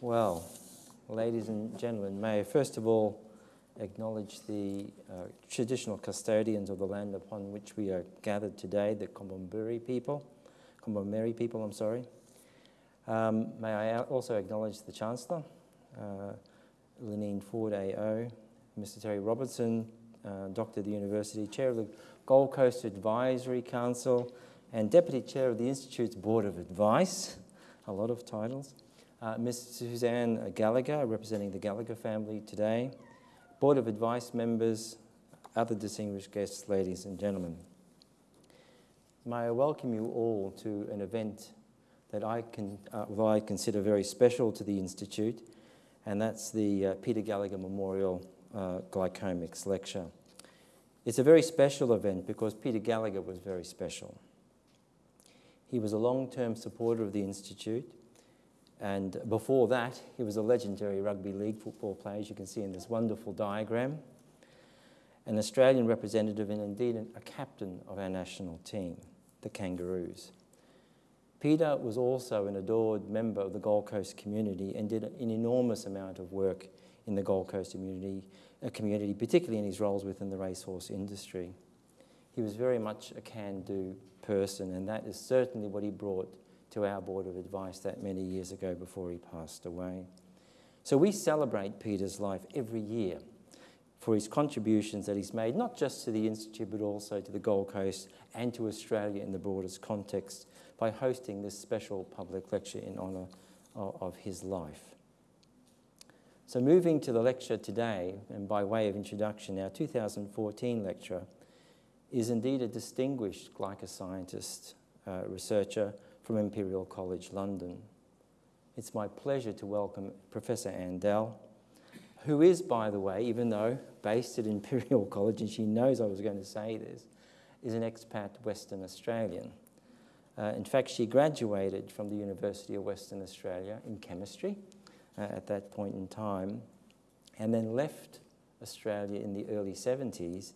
Well, ladies and gentlemen, may I first of all acknowledge the uh, traditional custodians of the land upon which we are gathered today, the Kombumerri people, Kombumerri people, I'm sorry. Um, may I also acknowledge the Chancellor, uh, Leneen Forde AO, Mr Terry Robertson, uh, Doctor of the University, Chair of the Gold Coast Advisory Council, and Deputy Chair of the Institute's Board of Advice, a lot of titles. Uh, Ms. Suzanne Gallagher, representing the Gallagher family today, Board of Advice members, other distinguished guests, ladies and gentlemen. May I welcome you all to an event that I, can, uh, well, I consider very special to the Institute, and that's the uh, Peter Gallagher Memorial uh, Glycomics Lecture. It's a very special event because Peter Gallagher was very special. He was a long-term supporter of the Institute, and before that, he was a legendary rugby league football player, as you can see in this wonderful diagram, an Australian representative and indeed a captain of our national team, the Kangaroos. Peter was also an adored member of the Gold Coast community and did an enormous amount of work in the Gold Coast community, uh, community particularly in his roles within the racehorse industry. He was very much a can-do person, and that is certainly what he brought to our Board of Advice that many years ago before he passed away. So we celebrate Peter's life every year for his contributions that he's made, not just to the Institute, but also to the Gold Coast and to Australia in the broadest context by hosting this special public lecture in honour of his life. So moving to the lecture today, and by way of introduction, our 2014 lecture is indeed a distinguished glycoscientist uh, researcher from Imperial College London. It's my pleasure to welcome Professor Anne Dell, who is, by the way, even though based at Imperial College, and she knows I was going to say this, is an expat Western Australian. Uh, in fact, she graduated from the University of Western Australia in chemistry uh, at that point in time, and then left Australia in the early 70s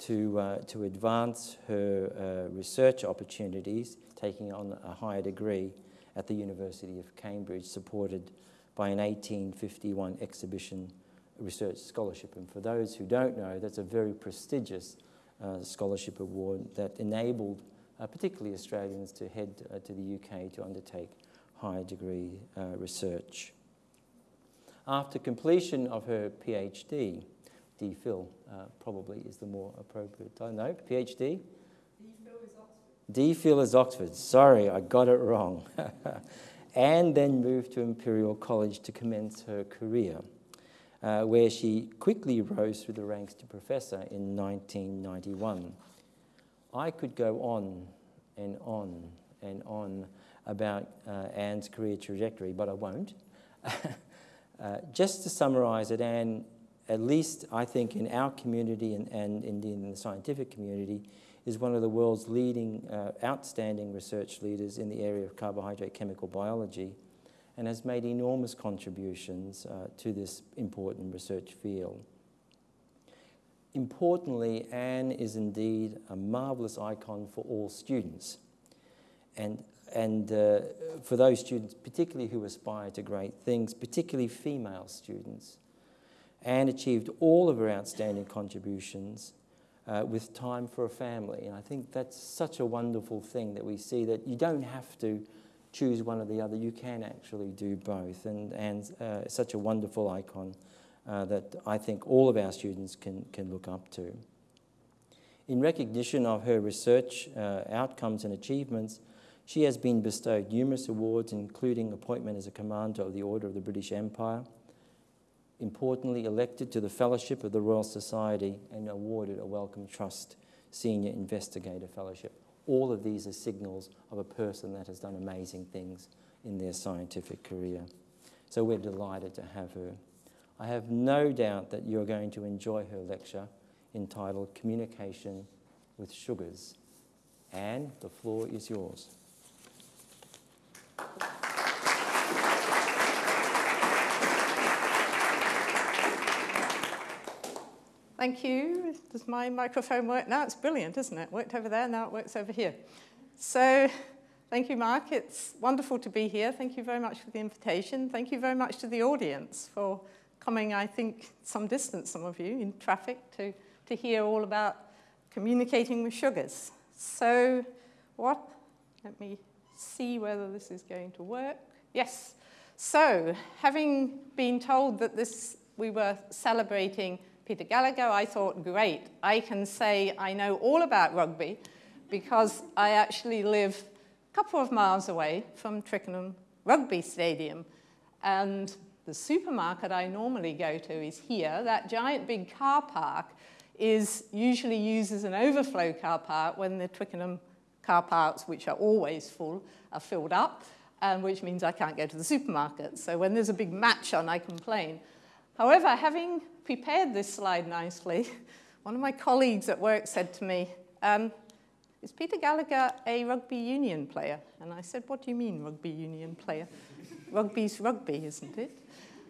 to, uh, to advance her uh, research opportunities, taking on a higher degree at the University of Cambridge, supported by an 1851 exhibition research scholarship. And for those who don't know, that's a very prestigious uh, scholarship award that enabled uh, particularly Australians to head uh, to the UK to undertake higher degree uh, research. After completion of her PhD, DPhil uh, probably is the more appropriate title. No, PhD? DPhil is Oxford. DPhil is Oxford. Sorry, I got it wrong. and then moved to Imperial College to commence her career, uh, where she quickly rose through the ranks to professor in 1991. I could go on and on and on about uh, Anne's career trajectory, but I won't. uh, just to summarize it, Anne, at least I think in our community and, and indeed in the scientific community, is one of the world's leading uh, outstanding research leaders in the area of carbohydrate chemical biology and has made enormous contributions uh, to this important research field. Importantly, Anne is indeed a marvellous icon for all students. And, and uh, for those students, particularly who aspire to great things, particularly female students. Anne achieved all of her outstanding contributions uh, with time for a family. And I think that's such a wonderful thing that we see that you don't have to choose one or the other, you can actually do both. And Anne's uh, such a wonderful icon uh, that I think all of our students can, can look up to. In recognition of her research uh, outcomes and achievements, she has been bestowed numerous awards, including appointment as a Commander of the Order of the British Empire, importantly elected to the Fellowship of the Royal Society and awarded a Wellcome Trust Senior Investigator Fellowship. All of these are signals of a person that has done amazing things in their scientific career. So we're delighted to have her. I have no doubt that you're going to enjoy her lecture entitled Communication with Sugars. Anne, the floor is yours. Thank you. Does my microphone work now? It's brilliant, isn't it? Worked over there, now it works over here. So Thank you, Mark. It's wonderful to be here. Thank you very much for the invitation. Thank you very much to the audience for coming, I think, some distance, some of you, in traffic to, to hear all about communicating with sugars. So what, let me see whether this is going to work. Yes. So having been told that this, we were celebrating Peter Gallagher, I thought, great, I can say I know all about rugby because I actually live a couple of miles away from Twickenham Rugby Stadium. And the supermarket I normally go to is here. That giant big car park is usually used as an overflow car park when the Twickenham car parks, which are always full, are filled up, and which means I can't go to the supermarket. So when there's a big match on, I complain. However, having prepared this slide nicely, one of my colleagues at work said to me, um, is Peter Gallagher a rugby union player? And I said, what do you mean rugby union player? Rugby's rugby, isn't it?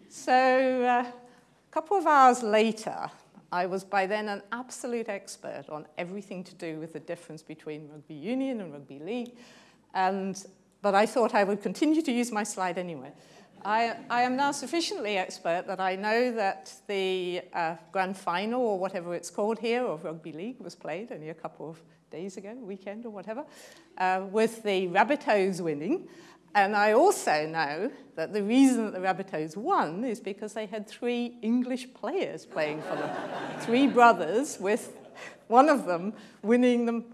So uh, a couple of hours later, I was by then an absolute expert on everything to do with the difference between rugby union and rugby league. And, but I thought I would continue to use my slide anyway. I, I am now sufficiently expert that I know that the uh, grand final, or whatever it's called here, of rugby league was played only a couple of days ago, weekend or whatever, uh, with the Rabbitohs winning. And I also know that the reason that the Rabbitohs won is because they had three English players playing for them. three brothers with one of them winning the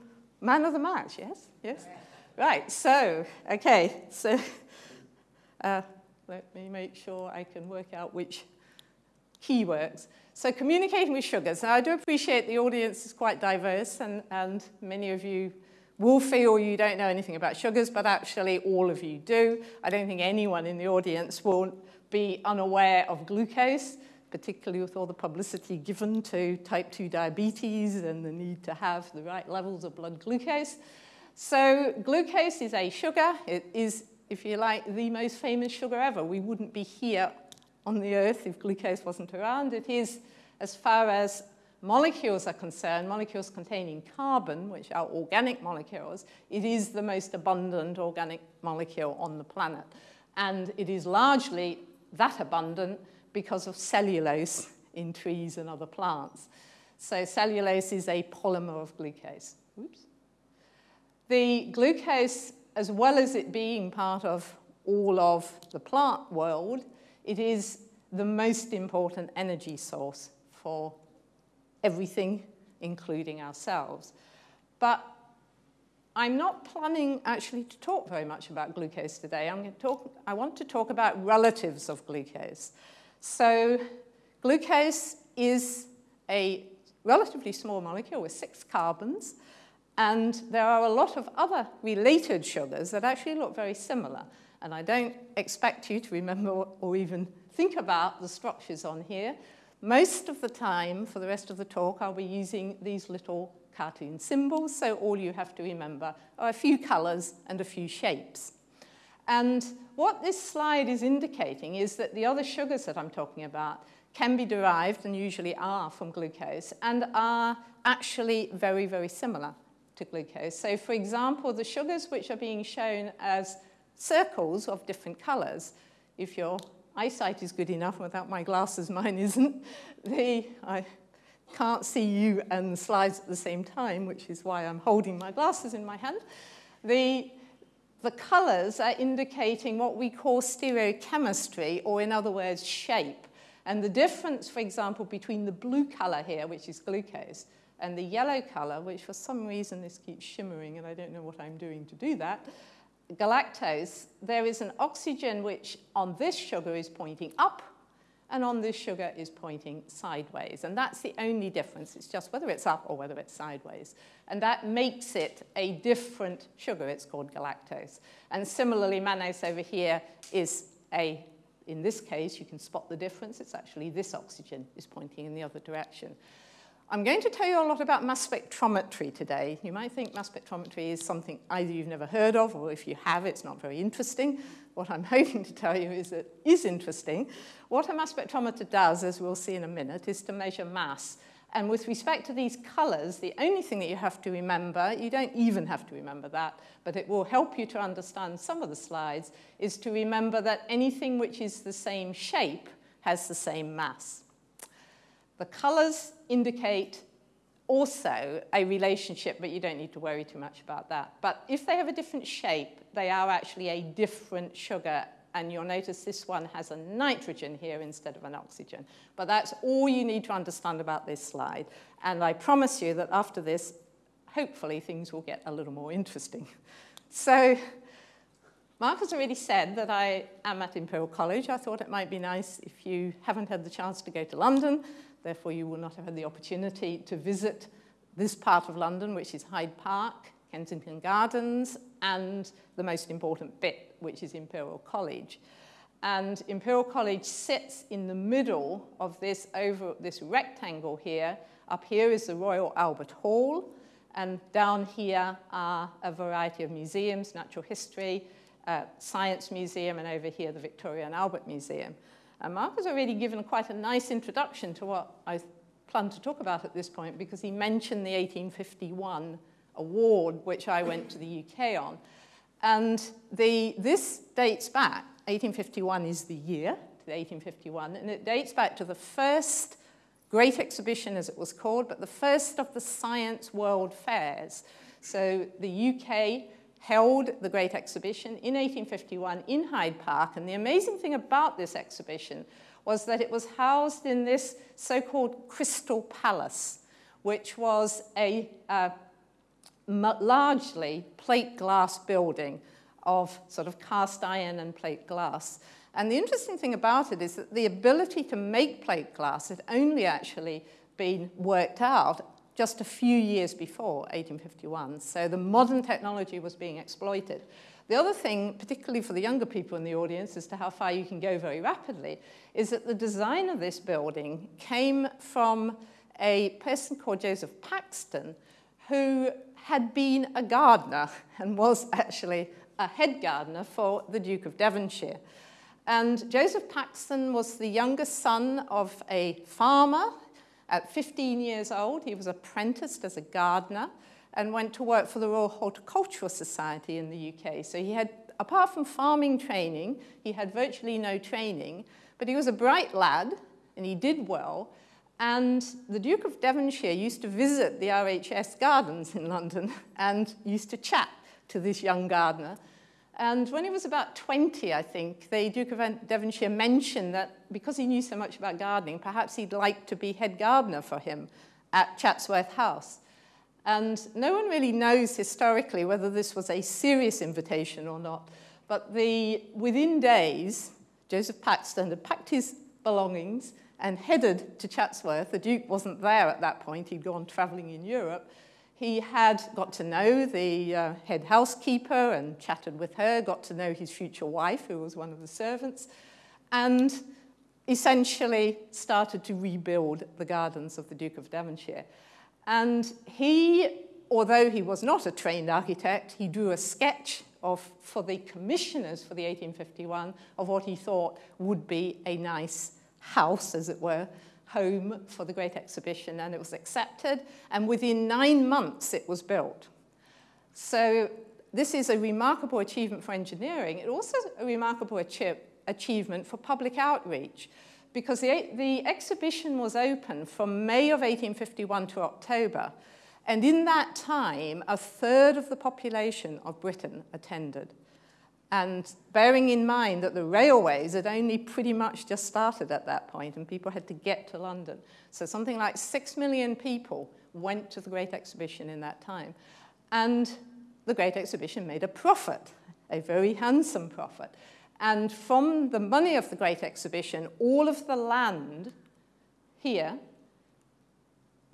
man of the match, yes? Yes? Right, so, okay, so uh, let me make sure I can work out which key works. So communicating with sugars. Now, I do appreciate the audience is quite diverse, and, and many of you will feel you don't know anything about sugars, but actually all of you do. I don't think anyone in the audience will be unaware of glucose, particularly with all the publicity given to type 2 diabetes and the need to have the right levels of blood glucose. So glucose is a sugar. It is, if you like, the most famous sugar ever. We wouldn't be here on the Earth if glucose wasn't around. It is, as far as molecules are concerned, molecules containing carbon, which are organic molecules, it is the most abundant organic molecule on the planet. And it is largely that abundant because of cellulose in trees and other plants. So cellulose is a polymer of glucose. Oops. The glucose, as well as it being part of all of the plant world, it is the most important energy source for everything, including ourselves. But I'm not planning actually to talk very much about glucose today. I'm going to talk, I want to talk about relatives of glucose. So glucose is a relatively small molecule with six carbons, and there are a lot of other related sugars that actually look very similar. And I don't expect you to remember or even think about the structures on here. Most of the time, for the rest of the talk, I'll be using these little cartoon symbols, so all you have to remember are a few colors and a few shapes. And what this slide is indicating is that the other sugars that I'm talking about can be derived, and usually are, from glucose, and are actually very, very similar to glucose. So for example, the sugars which are being shown as circles of different colors, if your eyesight is good enough, without my glasses, mine isn't, the, I can't see you and the slides at the same time, which is why I'm holding my glasses in my hand. The, the colors are indicating what we call stereochemistry, or in other words, shape. And the difference, for example, between the blue color here, which is glucose, and the yellow color, which for some reason this keeps shimmering, and I don't know what I'm doing to do that, galactose, there is an oxygen which on this sugar is pointing up, and on this sugar is pointing sideways. And that's the only difference. It's just whether it's up or whether it's sideways. And that makes it a different sugar. It's called galactose. And similarly, mannose over here is a, in this case, you can spot the difference. It's actually this oxygen is pointing in the other direction. I'm going to tell you a lot about mass spectrometry today. You might think mass spectrometry is something either you've never heard of, or if you have, it's not very interesting. What I'm hoping to tell you is it is interesting. What a mass spectrometer does, as we'll see in a minute, is to measure mass. And with respect to these colors, the only thing that you have to remember, you don't even have to remember that, but it will help you to understand some of the slides, is to remember that anything which is the same shape has the same mass. The colors indicate also a relationship, but you don't need to worry too much about that. But if they have a different shape, they are actually a different sugar and you'll notice this one has a nitrogen here instead of an oxygen. But that's all you need to understand about this slide. And I promise you that after this, hopefully things will get a little more interesting. So Mark has already said that I am at Imperial College. I thought it might be nice if you haven't had the chance to go to London, therefore you will not have had the opportunity to visit this part of London, which is Hyde Park, Kensington Gardens, and the most important bit, which is Imperial College. And Imperial College sits in the middle of this, over, this rectangle here. Up here is the Royal Albert Hall, and down here are a variety of museums, natural history, uh, science museum, and over here the Victoria and Albert Museum. And Mark has already given quite a nice introduction to what I plan to talk about at this point because he mentioned the 1851 award, which I went to the UK on. And the, this dates back, 1851 is the year, to 1851, and it dates back to the first Great Exhibition, as it was called, but the first of the Science World Fairs. So the UK held the Great Exhibition in 1851 in Hyde Park, and the amazing thing about this exhibition was that it was housed in this so-called Crystal Palace, which was a uh, largely plate glass building of sort of cast iron and plate glass. And the interesting thing about it is that the ability to make plate glass had only actually been worked out just a few years before 1851. So the modern technology was being exploited. The other thing, particularly for the younger people in the audience, as to how far you can go very rapidly, is that the design of this building came from a person called Joseph Paxton, who had been a gardener and was actually a head gardener for the Duke of Devonshire. And Joseph Paxton was the youngest son of a farmer. At 15 years old, he was apprenticed as a gardener and went to work for the Royal Horticultural Society in the UK. So he had, apart from farming training, he had virtually no training, but he was a bright lad and he did well. And the Duke of Devonshire used to visit the RHS gardens in London and used to chat to this young gardener. And when he was about 20, I think, the Duke of Devonshire mentioned that because he knew so much about gardening, perhaps he'd like to be head gardener for him at Chatsworth House. And no one really knows historically whether this was a serious invitation or not. But the, within days, Joseph Paxton had packed his belongings and headed to Chatsworth. The Duke wasn't there at that point, he'd gone travelling in Europe. He had got to know the uh, head housekeeper and chatted with her, got to know his future wife, who was one of the servants, and essentially started to rebuild the gardens of the Duke of Devonshire. And he, although he was not a trained architect, he drew a sketch of, for the commissioners for the 1851 of what he thought would be a nice house, as it were, home for the Great Exhibition, and it was accepted, and within nine months it was built. So this is a remarkable achievement for engineering. It also a remarkable achievement for public outreach, because the, the exhibition was open from May of 1851 to October, and in that time, a third of the population of Britain attended. And bearing in mind that the railways had only pretty much just started at that point and people had to get to London. So something like six million people went to the Great Exhibition in that time. And the Great Exhibition made a profit, a very handsome profit. And from the money of the Great Exhibition, all of the land here,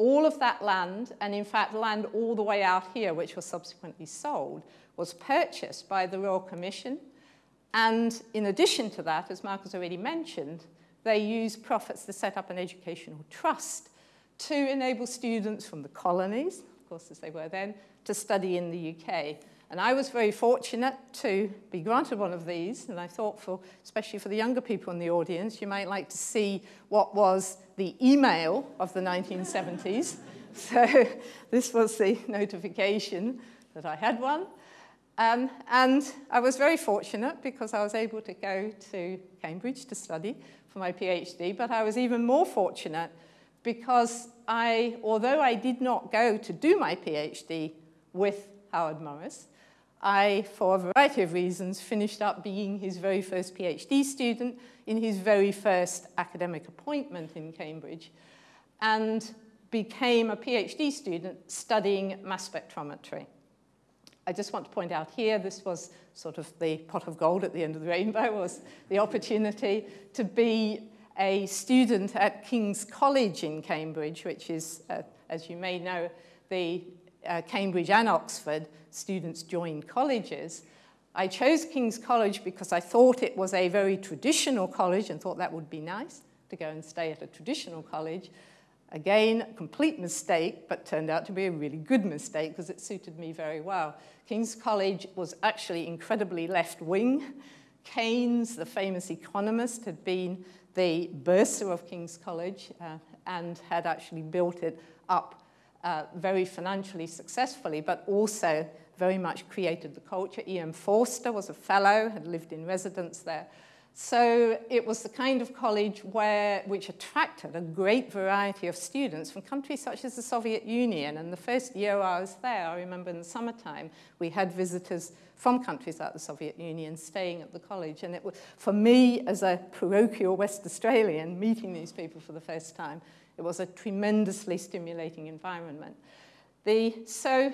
all of that land, and in fact land all the way out here, which was subsequently sold, was purchased by the Royal Commission. And in addition to that, as Mark has already mentioned, they used profits to set up an educational trust to enable students from the colonies, of course as they were then, to study in the UK. And I was very fortunate to be granted one of these, and I thought for, especially for the younger people in the audience, you might like to see what was the email of the 1970s. so this was the notification that I had one. Um, and I was very fortunate because I was able to go to Cambridge to study for my PhD, but I was even more fortunate because I, although I did not go to do my PhD with Howard Morris, I, for a variety of reasons, finished up being his very first PhD student in his very first academic appointment in Cambridge and became a PhD student studying mass spectrometry. I just want to point out here, this was sort of the pot of gold at the end of the rainbow, was the opportunity to be a student at King's College in Cambridge, which is, uh, as you may know, the uh, Cambridge and Oxford students joined colleges. I chose King's College because I thought it was a very traditional college and thought that would be nice to go and stay at a traditional college. Again, complete mistake, but turned out to be a really good mistake because it suited me very well. King's College was actually incredibly left-wing. Keynes, the famous economist, had been the bursar of King's College uh, and had actually built it up uh, very financially successfully, but also very much created the culture. E.M. Forster was a fellow, had lived in residence there. So it was the kind of college where, which attracted a great variety of students from countries such as the Soviet Union. And the first year I was there, I remember in the summertime, we had visitors from countries like the Soviet Union staying at the college. And it was, for me, as a parochial West Australian, meeting these people for the first time, it was a tremendously stimulating environment. The, so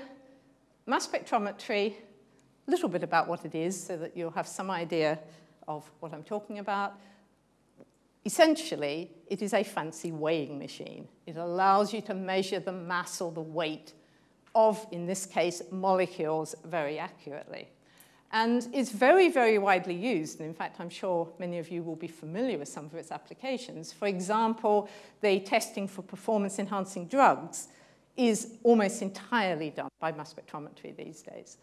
mass spectrometry, a little bit about what it is so that you'll have some idea of what I'm talking about. Essentially, it is a fancy weighing machine. It allows you to measure the mass or the weight of, in this case, molecules very accurately. And it's very, very widely used. And in fact, I'm sure many of you will be familiar with some of its applications. For example, the testing for performance-enhancing drugs is almost entirely done by mass spectrometry these days.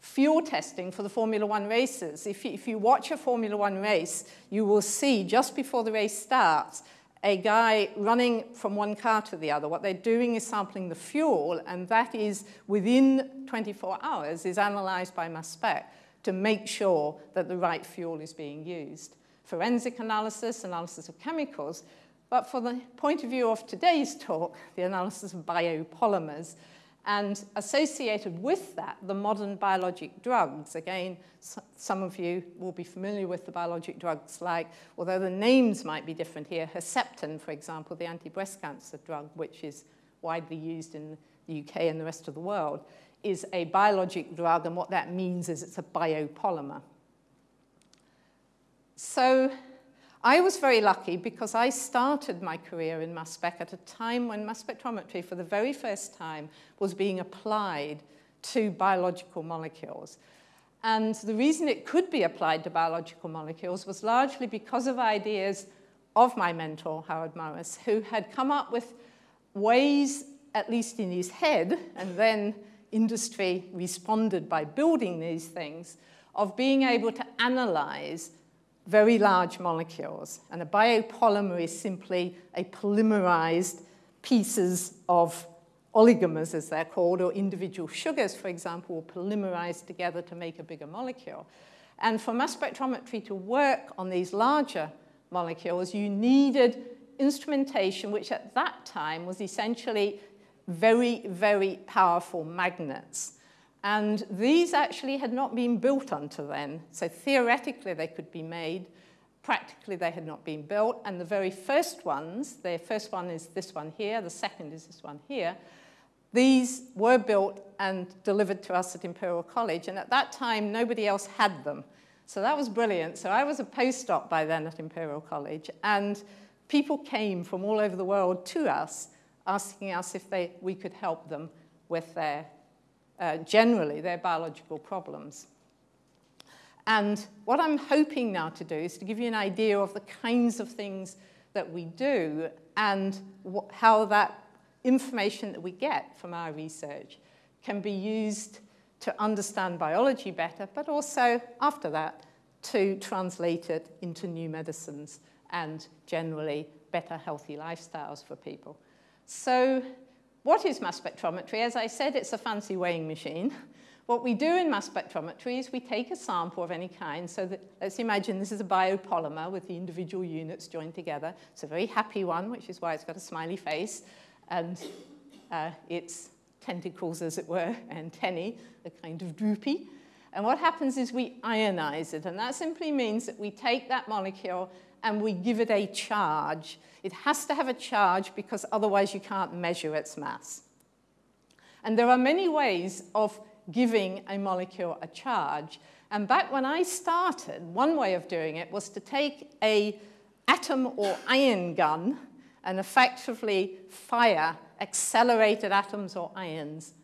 Fuel testing for the Formula One races. If you, if you watch a Formula One race, you will see just before the race starts, a guy running from one car to the other. What they're doing is sampling the fuel, and that is within 24 hours is analyzed by mass spec to make sure that the right fuel is being used. Forensic analysis, analysis of chemicals, but for the point of view of today's talk, the analysis of biopolymers, and associated with that, the modern biologic drugs. Again, some of you will be familiar with the biologic drugs like, although the names might be different here, Herceptin, for example, the anti-breast cancer drug, which is widely used in the UK and the rest of the world, is a biologic drug, and what that means is it's a biopolymer. So I was very lucky because I started my career in mass spec at a time when mass spectrometry for the very first time was being applied to biological molecules. And the reason it could be applied to biological molecules was largely because of ideas of my mentor, Howard Morris, who had come up with ways, at least in his head, and then industry responded by building these things, of being able to analyze very large molecules. And a biopolymer is simply a polymerized pieces of oligomers, as they're called, or individual sugars, for example, will polymerize together to make a bigger molecule. And for mass spectrometry to work on these larger molecules, you needed instrumentation, which at that time was essentially very, very powerful magnets. And these actually had not been built until then. So theoretically, they could be made. Practically, they had not been built. And the very first ones, the first one is this one here, the second is this one here, these were built and delivered to us at Imperial College. And at that time, nobody else had them. So that was brilliant. So I was a postdoc by then at Imperial College. And people came from all over the world to us, asking us if they, we could help them with their uh, generally their biological problems. And what I'm hoping now to do is to give you an idea of the kinds of things that we do and how that information that we get from our research can be used to understand biology better, but also after that to translate it into new medicines and generally better healthy lifestyles for people. So what is mass spectrometry? As I said, it's a fancy weighing machine. What we do in mass spectrometry is we take a sample of any kind. So that, let's imagine this is a biopolymer with the individual units joined together. It's a very happy one, which is why it's got a smiley face. And uh, its tentacles, as it were, antennae, are kind of droopy. And what happens is we ionize it. And that simply means that we take that molecule and we give it a charge. It has to have a charge because otherwise you can't measure its mass. And there are many ways of giving a molecule a charge. And back when I started, one way of doing it was to take a atom or ion gun and effectively fire accelerated atoms or ions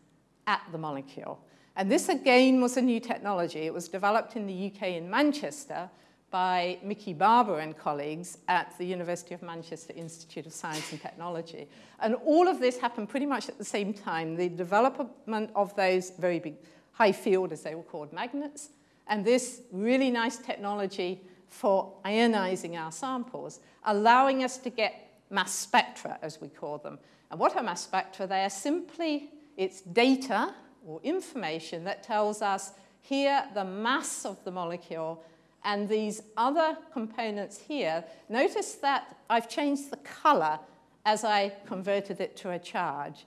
at the molecule. And this again was a new technology. It was developed in the UK in Manchester by Mickey Barber and colleagues at the University of Manchester Institute of Science and Technology. And all of this happened pretty much at the same time. The development of those very big high field, as they were called, magnets, and this really nice technology for ionizing our samples, allowing us to get mass spectra, as we call them. And what are mass spectra? They are simply, it's data or information that tells us here the mass of the molecule and these other components here. Notice that I've changed the color as I converted it to a charge.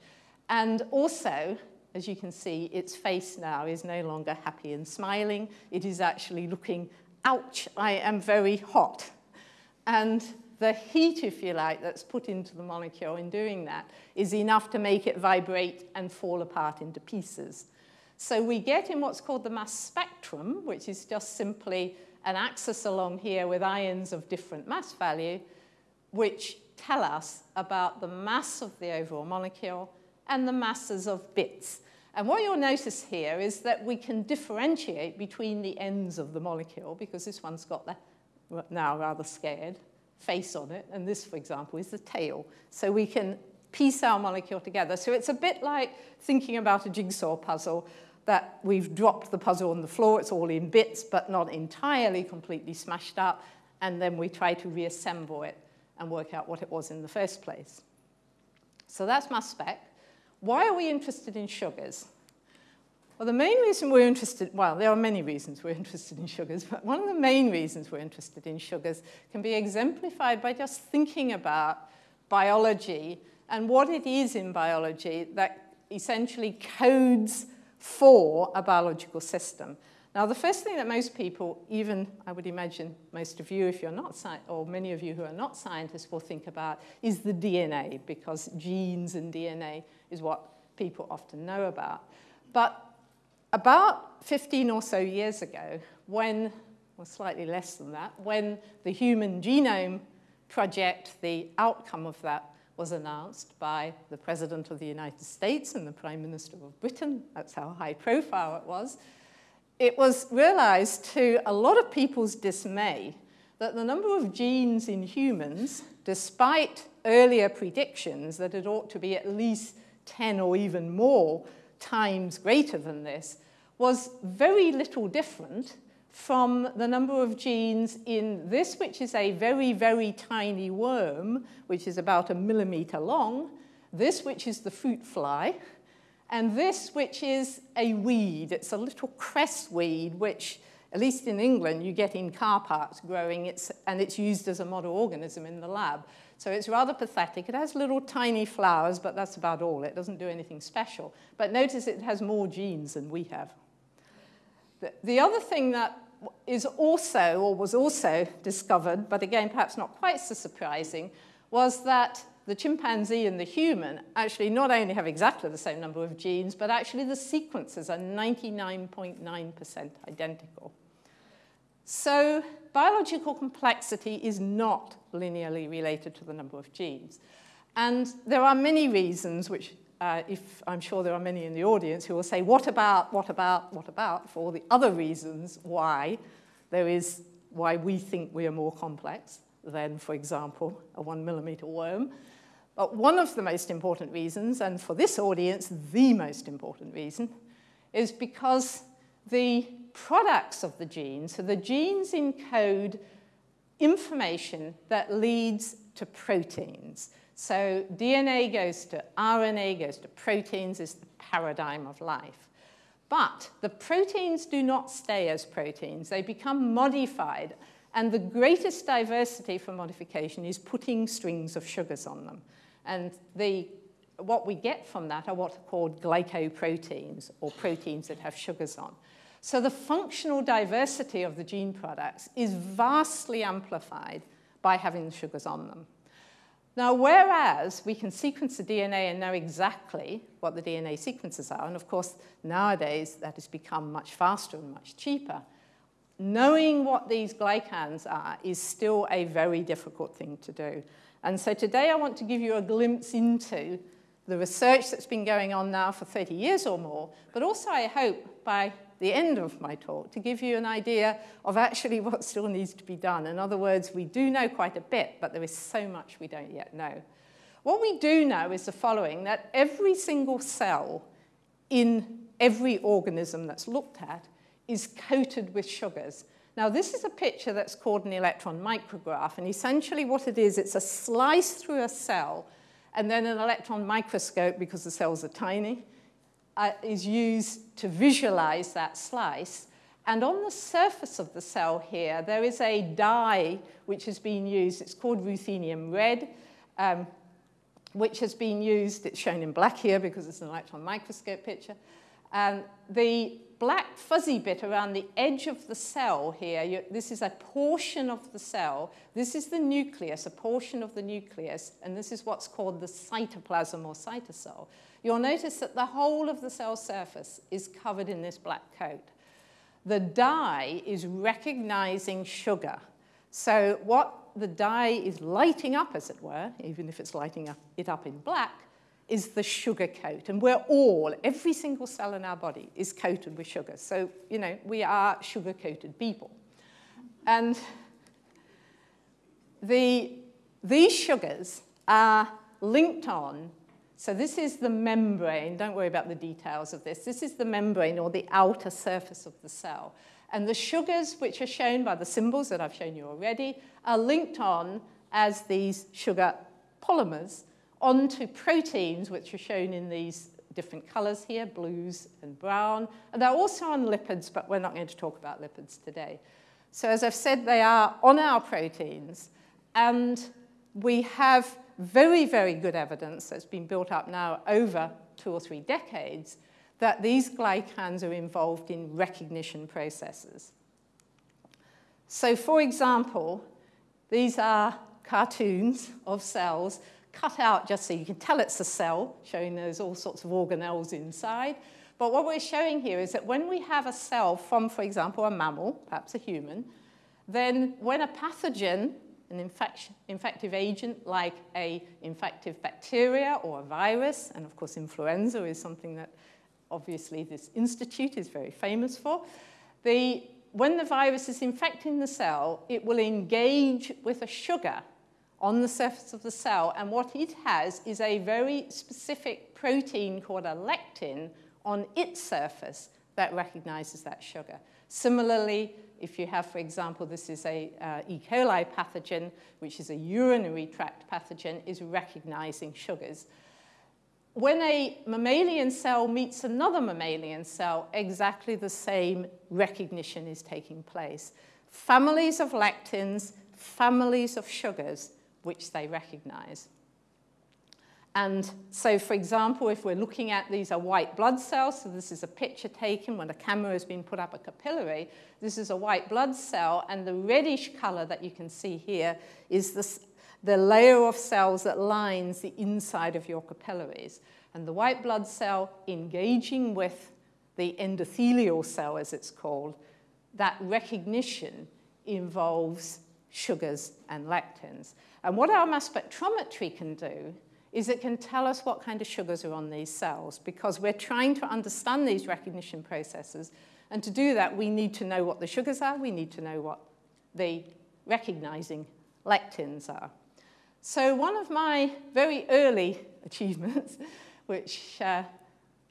And also, as you can see, its face now is no longer happy and smiling. It is actually looking, ouch, I am very hot. And the heat, if you like, that's put into the molecule in doing that is enough to make it vibrate and fall apart into pieces. So we get in what's called the mass spectrum, which is just simply an axis along here with ions of different mass value, which tell us about the mass of the overall molecule and the masses of bits. And what you'll notice here is that we can differentiate between the ends of the molecule because this one's got the, now rather scared, face on it. And this, for example, is the tail. So we can piece our molecule together. So it's a bit like thinking about a jigsaw puzzle that we've dropped the puzzle on the floor. It's all in bits, but not entirely completely smashed up. And then we try to reassemble it and work out what it was in the first place. So that's mass spec. Why are we interested in sugars? Well, the main reason we're interested, well, there are many reasons we're interested in sugars, but one of the main reasons we're interested in sugars can be exemplified by just thinking about biology and what it is in biology that essentially codes for a biological system. Now, the first thing that most people, even I would imagine most of you, if you're not, or many of you who are not scientists, will think about is the DNA, because genes and DNA is what people often know about. But about 15 or so years ago, when, or slightly less than that, when the Human Genome Project, the outcome of that was announced by the President of the United States and the Prime Minister of Britain, that's how high profile it was, it was realized to a lot of people's dismay that the number of genes in humans, despite earlier predictions that it ought to be at least 10 or even more times greater than this, was very little different from the number of genes in this, which is a very, very tiny worm, which is about a millimeter long, this, which is the fruit fly, and this, which is a weed. It's a little cress weed, which, at least in England, you get in car parks growing, it's, and it's used as a model organism in the lab. So it's rather pathetic. It has little tiny flowers, but that's about all. It doesn't do anything special. But notice it has more genes than we have. The other thing that is also, or was also discovered, but again, perhaps not quite so surprising, was that the chimpanzee and the human actually not only have exactly the same number of genes, but actually the sequences are 99.9% .9 identical. So biological complexity is not linearly related to the number of genes. And there are many reasons which, uh, if I'm sure there are many in the audience who will say, what about, what about, what about, for all the other reasons why there is, why we think we are more complex than, for example, a one millimeter worm. But one of the most important reasons, and for this audience, the most important reason, is because the products of the gene, so the genes encode information that leads to proteins. So DNA goes to RNA, goes to proteins, is the paradigm of life. But the proteins do not stay as proteins. They become modified. And the greatest diversity for modification is putting strings of sugars on them. And the, what we get from that are what are called glycoproteins, or proteins that have sugars on. So the functional diversity of the gene products is vastly amplified by having the sugars on them. Now, whereas we can sequence the DNA and know exactly what the DNA sequences are, and of course, nowadays that has become much faster and much cheaper, knowing what these glycans are is still a very difficult thing to do. And so today I want to give you a glimpse into the research that's been going on now for 30 years or more, but also I hope by the end of my talk to give you an idea of actually what still needs to be done. In other words, we do know quite a bit, but there is so much we don't yet know. What we do know is the following, that every single cell in every organism that's looked at is coated with sugars. Now, this is a picture that's called an electron micrograph, and essentially what it is, it's a slice through a cell, and then an electron microscope, because the cells are tiny, uh, is used to visualize that slice. And on the surface of the cell here, there is a dye which has been used. It's called ruthenium red, um, which has been used. It's shown in black here because it's an electron microscope picture. And the black fuzzy bit around the edge of the cell here, you, this is a portion of the cell. This is the nucleus, a portion of the nucleus, and this is what's called the cytoplasm or cytosol you'll notice that the whole of the cell surface is covered in this black coat. The dye is recognizing sugar. So what the dye is lighting up, as it were, even if it's lighting up, it up in black, is the sugar coat. And we're all, every single cell in our body is coated with sugar. So, you know, we are sugar-coated people. And the, these sugars are linked on so this is the membrane. Don't worry about the details of this. This is the membrane or the outer surface of the cell. And the sugars, which are shown by the symbols that I've shown you already, are linked on as these sugar polymers onto proteins, which are shown in these different colors here, blues and brown. And they're also on lipids, but we're not going to talk about lipids today. So as I've said, they are on our proteins. And we have very, very good evidence that's been built up now over two or three decades that these glycans are involved in recognition processes. So for example, these are cartoons of cells cut out just so you can tell it's a cell, showing there's all sorts of organelles inside. But what we're showing here is that when we have a cell from, for example, a mammal, perhaps a human, then when a pathogen an infective agent like a infective bacteria or a virus, and of course influenza is something that obviously this institute is very famous for. The, when the virus is infecting the cell, it will engage with a sugar on the surface of the cell, and what it has is a very specific protein called a lectin on its surface that recognizes that sugar. Similarly, if you have, for example, this is a uh, E. coli pathogen, which is a urinary tract pathogen, is recognizing sugars. When a mammalian cell meets another mammalian cell, exactly the same recognition is taking place. Families of lectins, families of sugars, which they recognize. And so, for example, if we're looking at these are white blood cells, so this is a picture taken when a camera has been put up a capillary. This is a white blood cell, and the reddish color that you can see here is this, the layer of cells that lines the inside of your capillaries. And the white blood cell engaging with the endothelial cell, as it's called, that recognition involves sugars and lectins. And what our mass spectrometry can do is it can tell us what kind of sugars are on these cells because we're trying to understand these recognition processes. And to do that, we need to know what the sugars are. We need to know what the recognizing lectins are. So one of my very early achievements, which uh,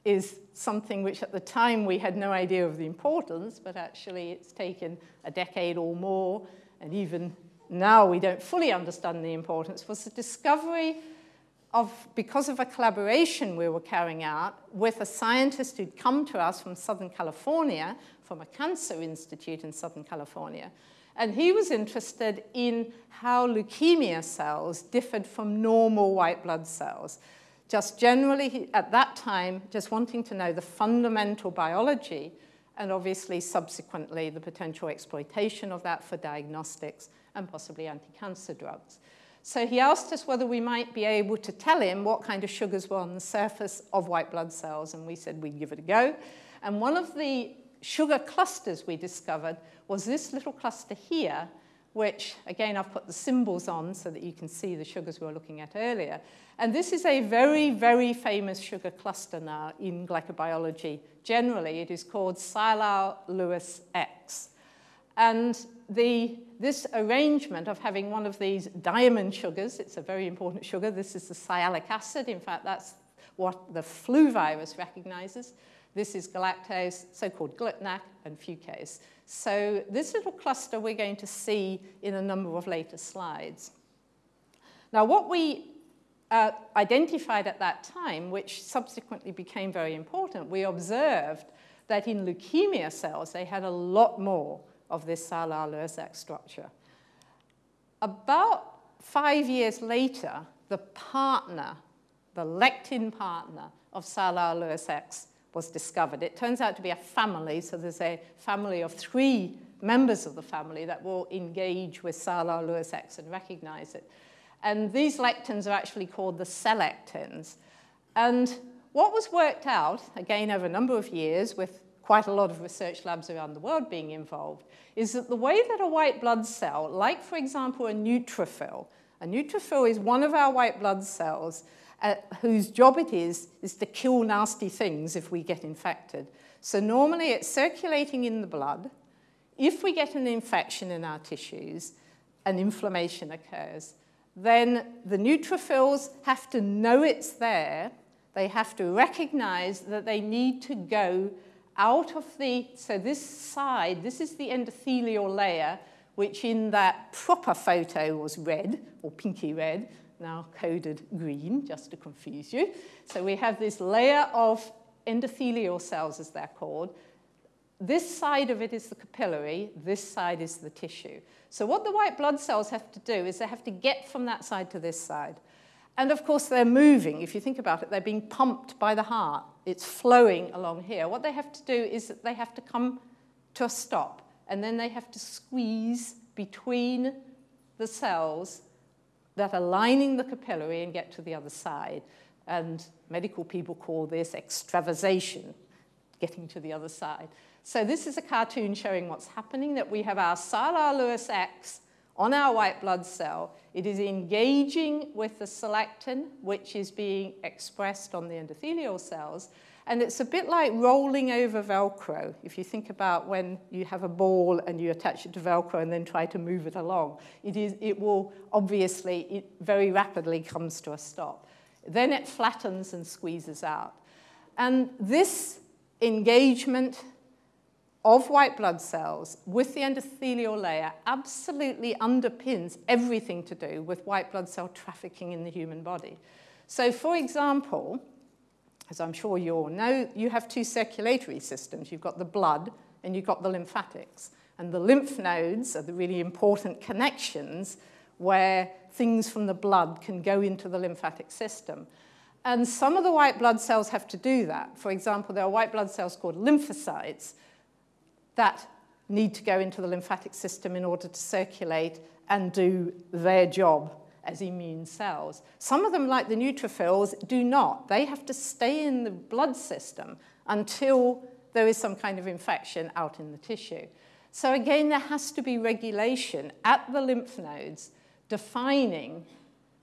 is something which at the time we had no idea of the importance, but actually it's taken a decade or more, and even now we don't fully understand the importance, was the discovery of, because of a collaboration we were carrying out with a scientist who'd come to us from Southern California, from a cancer institute in Southern California. And he was interested in how leukemia cells differed from normal white blood cells. Just generally, at that time, just wanting to know the fundamental biology and obviously subsequently the potential exploitation of that for diagnostics and possibly anti-cancer drugs. So he asked us whether we might be able to tell him what kind of sugars were on the surface of white blood cells, and we said we'd give it a go. And one of the sugar clusters we discovered was this little cluster here, which, again, I've put the symbols on so that you can see the sugars we were looking at earlier. And this is a very, very famous sugar cluster now in glycobiology. Generally, it is called Sialyl-Lewis X. And the, this arrangement of having one of these diamond sugars, it's a very important sugar, this is the sialic acid, in fact, that's what the flu virus recognizes. This is galactose, so-called GlcNAc, and fucose. So this little cluster we're going to see in a number of later slides. Now, what we uh, identified at that time, which subsequently became very important, we observed that in leukemia cells, they had a lot more of this Sialyl-Lewis X structure. About five years later, the partner, the lectin partner of X was discovered. It turns out to be a family, so there's a family of three members of the family that will engage with X and recognize it. And these lectins are actually called the selectins. And what was worked out, again over a number of years with quite a lot of research labs around the world being involved, is that the way that a white blood cell, like for example a neutrophil, a neutrophil is one of our white blood cells uh, whose job it is, is to kill nasty things if we get infected. So normally it's circulating in the blood. If we get an infection in our tissues, an inflammation occurs, then the neutrophils have to know it's there. They have to recognize that they need to go out of the, so this side, this is the endothelial layer, which in that proper photo was red, or pinky red, now coded green, just to confuse you. So we have this layer of endothelial cells, as they're called. This side of it is the capillary, this side is the tissue. So what the white blood cells have to do is they have to get from that side to this side. And of course, they're moving. If you think about it, they're being pumped by the heart. It's flowing along here. What they have to do is that they have to come to a stop, and then they have to squeeze between the cells that are lining the capillary and get to the other side. And medical people call this extravasation, getting to the other side. So this is a cartoon showing what's happening, that we have our Sialyl-Lewis X on our white blood cell. It is engaging with the selectin, which is being expressed on the endothelial cells, and it's a bit like rolling over Velcro. If you think about when you have a ball and you attach it to Velcro and then try to move it along, it, is, it will obviously, it very rapidly comes to a stop. Then it flattens and squeezes out. And this engagement of white blood cells with the endothelial layer absolutely underpins everything to do with white blood cell trafficking in the human body. So for example, as I'm sure you all know, you have two circulatory systems. You've got the blood and you've got the lymphatics. And the lymph nodes are the really important connections where things from the blood can go into the lymphatic system. And some of the white blood cells have to do that. For example, there are white blood cells called lymphocytes that need to go into the lymphatic system in order to circulate and do their job as immune cells. Some of them, like the neutrophils, do not. They have to stay in the blood system until there is some kind of infection out in the tissue. So again, there has to be regulation at the lymph nodes defining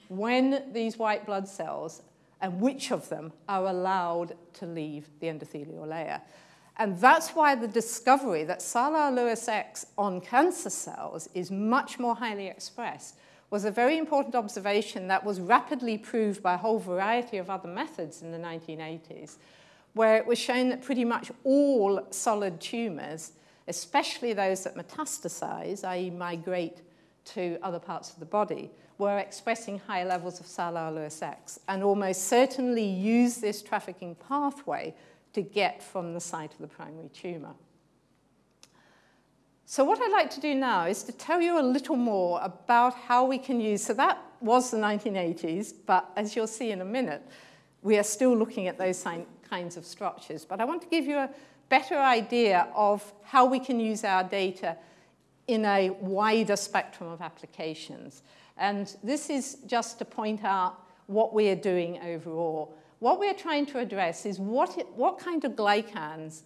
when these white blood cells and which of them are allowed to leave the endothelial layer. And that's why the discovery that Sialyl-Lewis X on cancer cells is much more highly expressed was a very important observation that was rapidly proved by a whole variety of other methods in the 1980s, where it was shown that pretty much all solid tumours, especially those that metastasize, i.e. migrate to other parts of the body, were expressing high levels of Sialyl Lewis X and almost certainly use this trafficking pathway to get from the site of the primary tumour. So what I'd like to do now is to tell you a little more about how we can use, so that was the 1980s, but as you'll see in a minute, we are still looking at those kinds of structures. But I want to give you a better idea of how we can use our data in a wider spectrum of applications. And this is just to point out what we are doing overall. What we're trying to address is what, it, what kind of glycans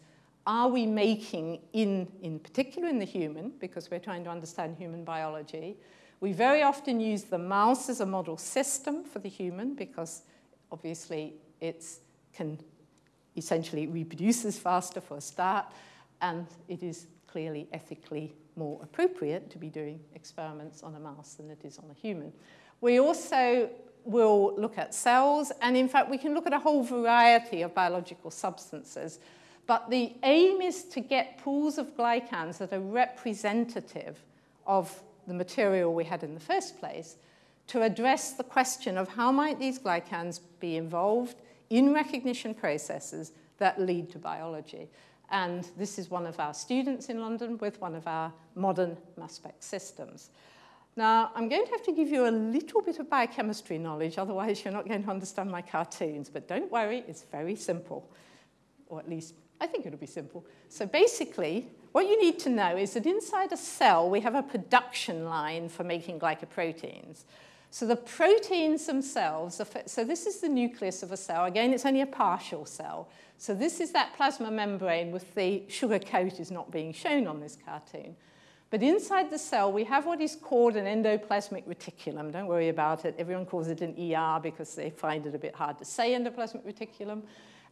are we making in, in particular in the human, because we're trying to understand human biology. We very often use the mouse as a model system for the human because obviously it can essentially reproduces faster for a start, and it is clearly ethically more appropriate to be doing experiments on a mouse than it is on a human. We also will look at cells, and in fact, we can look at a whole variety of biological substances. But the aim is to get pools of glycans that are representative of the material we had in the first place to address the question of how might these glycans be involved in recognition processes that lead to biology. And this is one of our students in London with one of our modern mass spec systems. Now, I'm going to have to give you a little bit of biochemistry knowledge, otherwise you're not going to understand my cartoons. But don't worry, it's very simple, or at least I think it'll be simple. So basically, what you need to know is that inside a cell, we have a production line for making glycoproteins. So the proteins themselves, so this is the nucleus of a cell. Again, it's only a partial cell. So this is that plasma membrane with the sugar coat is not being shown on this cartoon. But inside the cell, we have what is called an endoplasmic reticulum. Don't worry about it. Everyone calls it an ER because they find it a bit hard to say endoplasmic reticulum.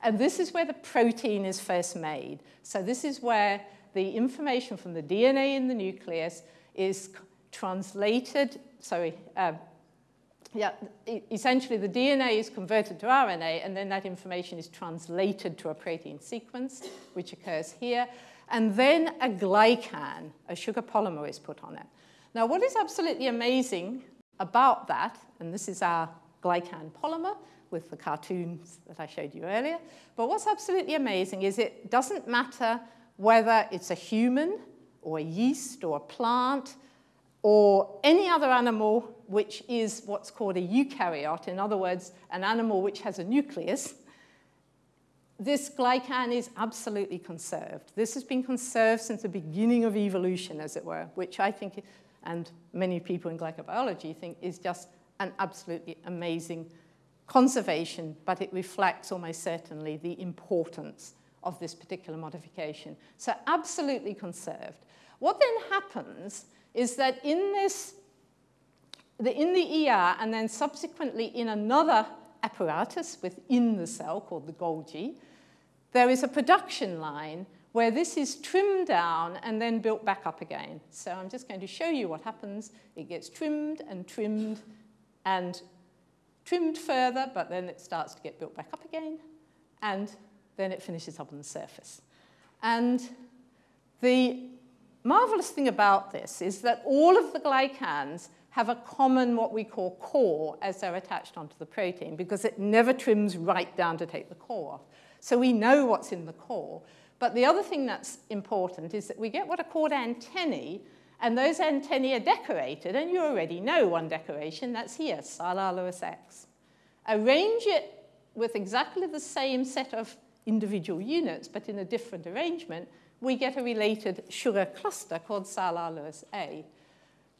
And this is where the protein is first made. So this is where the information from the DNA in the nucleus is translated, sorry, uh, yeah, essentially the DNA is converted to RNA and then that information is translated to a protein sequence, which occurs here. And then a glycan, a sugar polymer is put on it. Now, what is absolutely amazing about that, and this is our glycan polymer, with the cartoons that I showed you earlier. But what's absolutely amazing is it doesn't matter whether it's a human or a yeast or a plant or any other animal which is what's called a eukaryote, in other words, an animal which has a nucleus, this glycan is absolutely conserved. This has been conserved since the beginning of evolution, as it were, which I think, and many people in glycobiology think, is just an absolutely amazing conservation, but it reflects almost certainly the importance of this particular modification. So absolutely conserved. What then happens is that in this, the, in the ER and then subsequently in another apparatus within the cell called the Golgi, there is a production line where this is trimmed down and then built back up again. So I'm just going to show you what happens. It gets trimmed and trimmed and trimmed further, but then it starts to get built back up again, and then it finishes up on the surface. And the marvelous thing about this is that all of the glycans have a common what we call core as they're attached onto the protein because it never trims right down to take the core off. So we know what's in the core. But the other thing that's important is that we get what are called antennae and those antennae are decorated, and you already know one decoration, that's here, Sialyl X. Arrange it with exactly the same set of individual units, but in a different arrangement, we get a related sugar cluster called Sialyl A.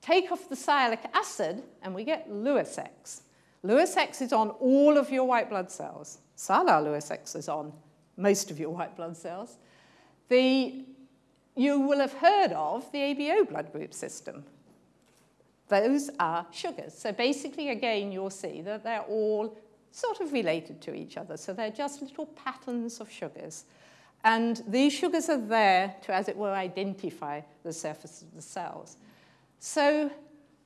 Take off the sialic acid, and we get Lewis X. Lewis X is on all of your white blood cells. Sialyl Lewis X is on most of your white blood cells. The you will have heard of the ABO blood group system. Those are sugars. So basically, again, you'll see that they're all sort of related to each other. So they're just little patterns of sugars. And these sugars are there to, as it were, identify the surface of the cells. So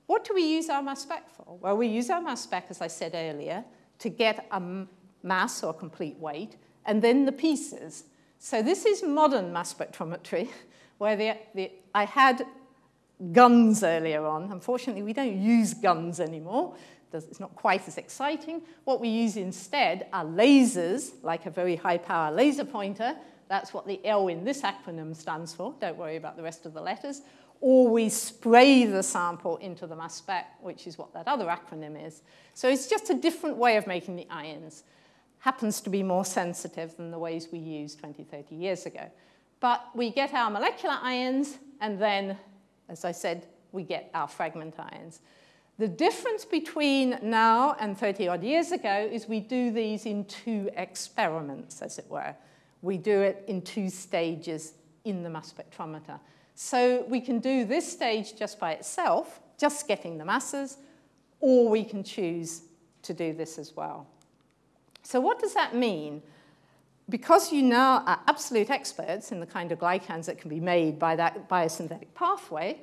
what do we use our mass spec for? Well, we use our mass spec, as I said earlier, to get a mass or complete weight and then the pieces. So this is modern mass spectrometry, where the, the, I had guns earlier on. Unfortunately, we don't use guns anymore. It's not quite as exciting. What we use instead are lasers, like a very high-power laser pointer. That's what the L in this acronym stands for. Don't worry about the rest of the letters. Or we spray the sample into the mass spec, which is what that other acronym is. So it's just a different way of making the ions. Happens to be more sensitive than the ways we used 20, 30 years ago. But we get our molecular ions, and then, as I said, we get our fragment ions. The difference between now and 30 odd years ago is we do these in two experiments, as it were. We do it in two stages in the mass spectrometer. So we can do this stage just by itself, just getting the masses, or we can choose to do this as well. So what does that mean? Because you now are absolute experts in the kind of glycans that can be made by that biosynthetic pathway,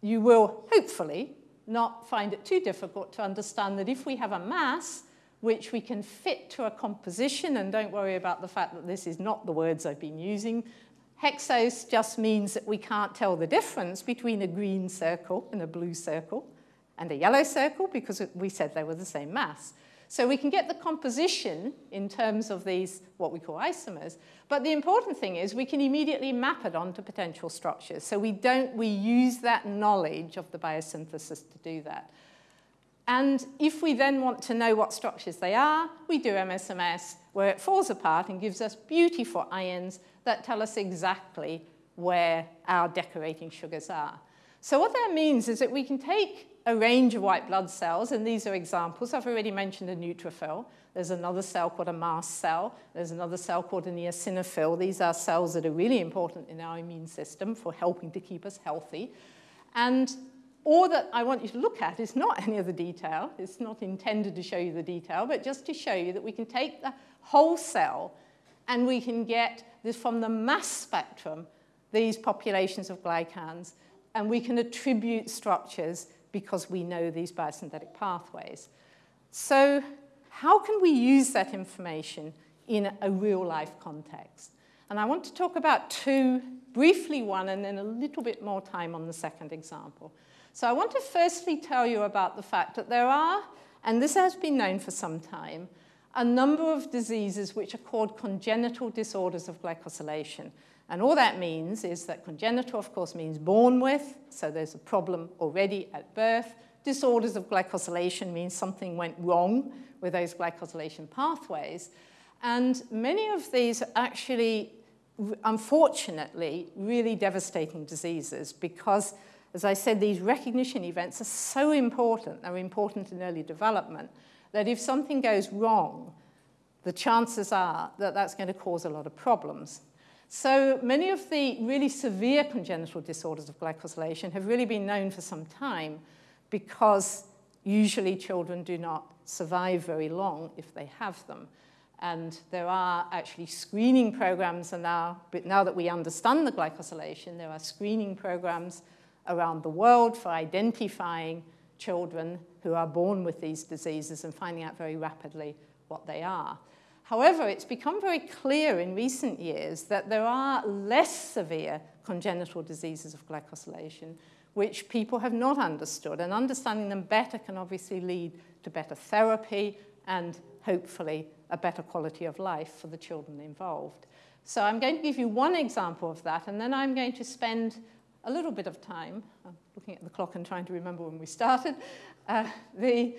you will hopefully not find it too difficult to understand that if we have a mass which we can fit to a composition, and don't worry about the fact that this is not the words I've been using, hexose just means that we can't tell the difference between a green circle and a blue circle and a yellow circle because we said they were the same mass. So we can get the composition in terms of these, what we call isomers. But the important thing is we can immediately map it onto potential structures. So we don't, we use that knowledge of the biosynthesis to do that. And if we then want to know what structures they are, we do MSMS, where it falls apart and gives us beautiful ions that tell us exactly where our decorating sugars are. So what that means is that we can take a range of white blood cells, and these are examples. I've already mentioned a neutrophil. There's another cell called a mast cell. There's another cell called an eosinophil. These are cells that are really important in our immune system for helping to keep us healthy. And all that I want you to look at is not any of the detail. It's not intended to show you the detail, but just to show you that we can take the whole cell and we can get this from the mass spectrum, these populations of glycans, and we can attribute structures because we know these biosynthetic pathways. So how can we use that information in a real-life context? And I want to talk about two, briefly one, and then a little bit more time on the second example. So I want to firstly tell you about the fact that there are, and this has been known for some time, a number of diseases which are called congenital disorders of glycosylation. And all that means is that congenital, of course, means born with, so there's a problem already at birth. Disorders of glycosylation means something went wrong with those glycosylation pathways. And many of these are actually, unfortunately, really devastating diseases because, as I said, these recognition events are so important, they're important in early development, that if something goes wrong, the chances are that that's going to cause a lot of problems. So many of the really severe congenital disorders of glycosylation have really been known for some time because usually children do not survive very long if they have them. And there are actually screening programs and now, but now that we understand the glycosylation, there are screening programs around the world for identifying children who are born with these diseases and finding out very rapidly what they are. However, it's become very clear in recent years that there are less severe congenital diseases of glycosylation which people have not understood, and understanding them better can obviously lead to better therapy and hopefully a better quality of life for the children involved. So I'm going to give you one example of that, and then I'm going to spend a little bit of time, I'm looking at the clock and trying to remember when we started, uh, the,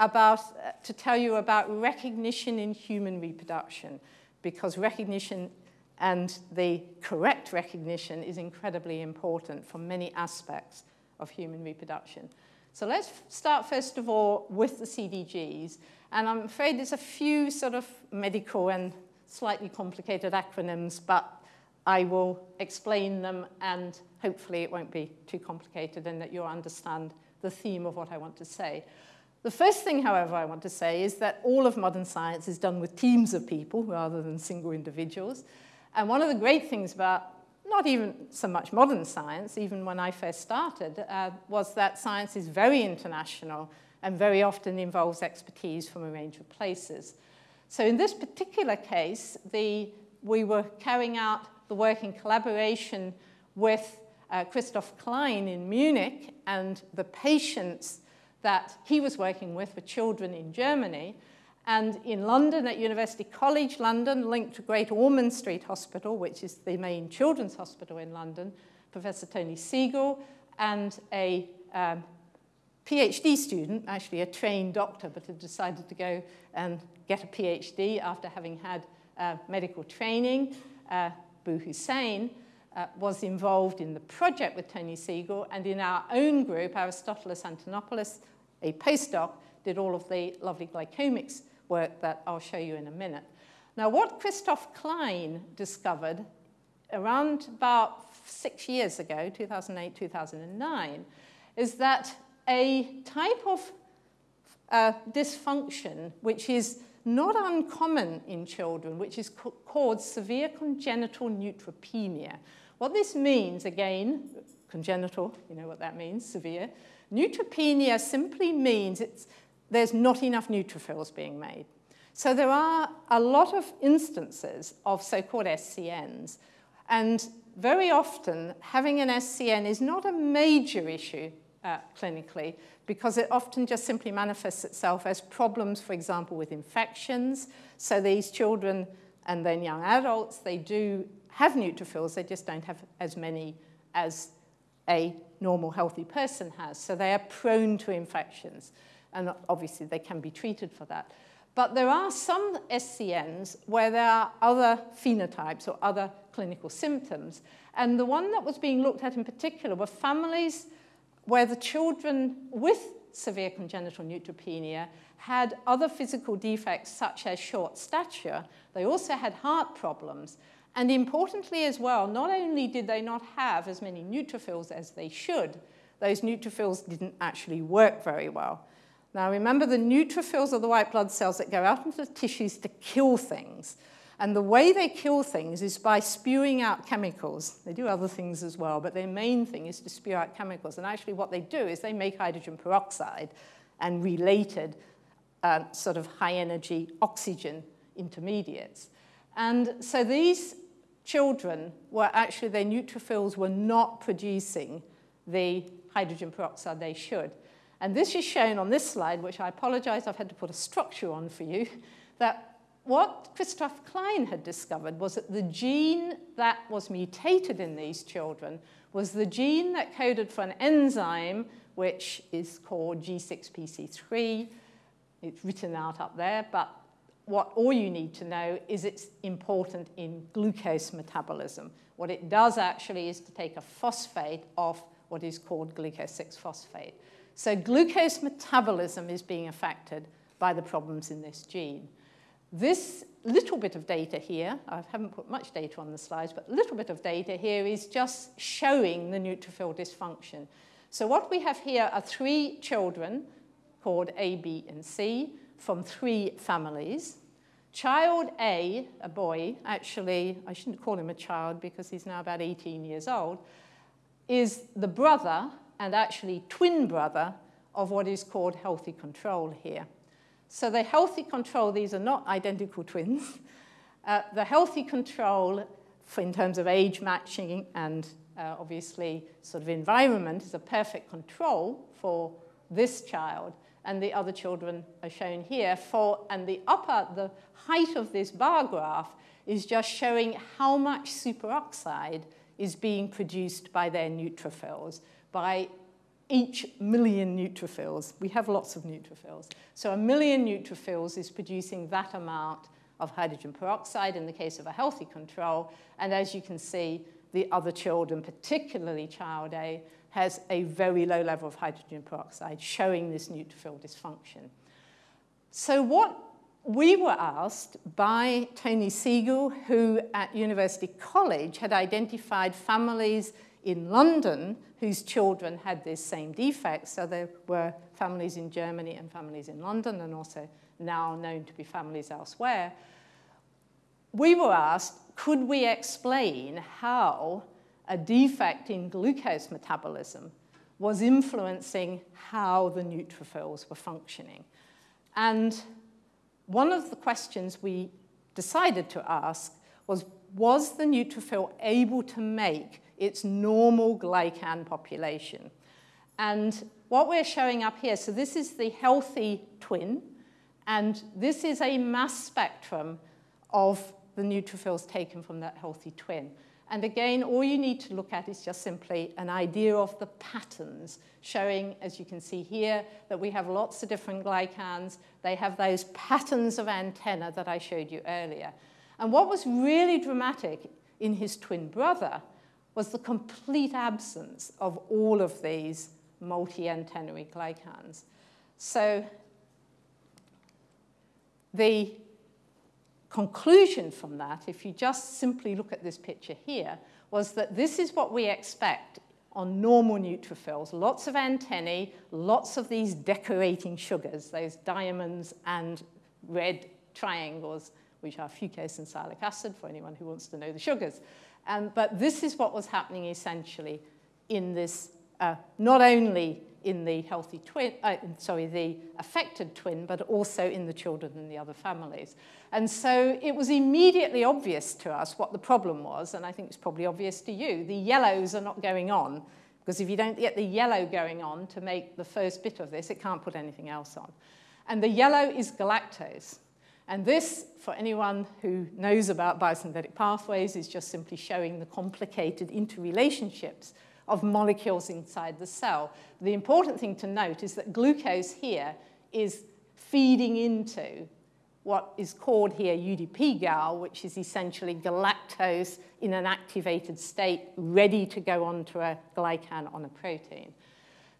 about, uh, to tell you about recognition in human reproduction, because recognition and the correct recognition is incredibly important for many aspects of human reproduction. So let's start first of all with the CDGs. And I'm afraid there's a few sort of medical and slightly complicated acronyms, but I will explain them and hopefully it won't be too complicated and that you'll understand the theme of what I want to say. The first thing, however, I want to say is that all of modern science is done with teams of people rather than single individuals. And one of the great things about not even so much modern science, even when I first started, uh, was that science is very international and very often involves expertise from a range of places. So in this particular case, the, we were carrying out the work in collaboration with uh, Christoph Klein in Munich and the patients that he was working with were children in Germany. And in London, at University College London, linked to Great Ormond Street Hospital, which is the main children's hospital in London, Professor Tony Segal and a um, PhD student, actually a trained doctor, but had decided to go and get a PhD after having had uh, medical training, uh, Boo Hussein, uh, was involved in the project with Tony Segal, and in our own group, Aristotelis Antonopoulos, a postdoc, did all of the lovely glycomics work that I'll show you in a minute. Now, what Christoph Klein discovered around about six years ago, 2008, 2009, is that a type of uh, dysfunction which is not uncommon in children, which is called severe congenital neutropenia. What this means, again, congenital, you know what that means, severe. Neutropenia simply means it's, there's not enough neutrophils being made. So there are a lot of instances of so-called SCNs, and very often having an SCN is not a major issue uh, clinically because it often just simply manifests itself as problems, for example, with infections. So these children and then young adults, they do have neutrophils, they just don't have as many as a normal healthy person has. So they are prone to infections. And obviously they can be treated for that. But there are some SCNs where there are other phenotypes or other clinical symptoms. And the one that was being looked at in particular were families where the children with severe congenital neutropenia had other physical defects such as short stature. They also had heart problems. And importantly as well, not only did they not have as many neutrophils as they should, those neutrophils didn't actually work very well. Now remember the neutrophils are the white blood cells that go out into the tissues to kill things. And the way they kill things is by spewing out chemicals. They do other things as well, but their main thing is to spew out chemicals. And actually what they do is they make hydrogen peroxide and related uh, sort of high energy oxygen intermediates. And so these children were actually, their neutrophils were not producing the hydrogen peroxide they should. And this is shown on this slide, which I apologize, I've had to put a structure on for you, that what Christoph Klein had discovered was that the gene that was mutated in these children was the gene that coded for an enzyme which is called G6PC3. It's written out up there, but what all you need to know is it's important in glucose metabolism. What it does actually is to take a phosphate off what is called glucose 6-phosphate. So glucose metabolism is being affected by the problems in this gene. This little bit of data here, I haven't put much data on the slides, but a little bit of data here is just showing the neutrophil dysfunction. So what we have here are three children called A, B, and C from three families. Child A, a boy, actually, I shouldn't call him a child because he's now about 18 years old, is the brother and actually twin brother of what is called healthy control here. So the healthy control, these are not identical twins. Uh, the healthy control in terms of age matching and uh, obviously sort of environment is a perfect control for this child. And the other children are shown here for, and the upper, the height of this bar graph is just showing how much superoxide is being produced by their neutrophils by each million neutrophils. We have lots of neutrophils. So a million neutrophils is producing that amount of hydrogen peroxide in the case of a healthy control. And as you can see, the other children, particularly child A, has a very low level of hydrogen peroxide, showing this neutrophil dysfunction. So what we were asked by Tony Segal, who at University College had identified families in London whose children had this same defect. So there were families in Germany and families in London and also now known to be families elsewhere. We were asked, could we explain how a defect in glucose metabolism was influencing how the neutrophils were functioning? And one of the questions we decided to ask was, was the neutrophil able to make its normal glycan population? And what we're showing up here, so this is the healthy twin, and this is a mass spectrum of the neutrophils taken from that healthy twin. And again, all you need to look at is just simply an idea of the patterns, showing, as you can see here, that we have lots of different glycans. They have those patterns of antenna that I showed you earlier. And what was really dramatic in his twin brother was the complete absence of all of these multi-antennary glycans. So the conclusion from that, if you just simply look at this picture here, was that this is what we expect on normal neutrophils. Lots of antennae, lots of these decorating sugars, those diamonds and red triangles, which are fucose and sialic acid for anyone who wants to know the sugars. Um, but this is what was happening essentially in this, uh, not only in the healthy twin, uh, sorry, the affected twin, but also in the children and the other families. And so it was immediately obvious to us what the problem was, and I think it's probably obvious to you. The yellows are not going on, because if you don't get the yellow going on to make the first bit of this, it can't put anything else on. And the yellow is galactose. And this, for anyone who knows about biosynthetic pathways, is just simply showing the complicated interrelationships of molecules inside the cell. The important thing to note is that glucose here is feeding into what is called here UDP-Gal, which is essentially galactose in an activated state, ready to go onto a glycan on a protein.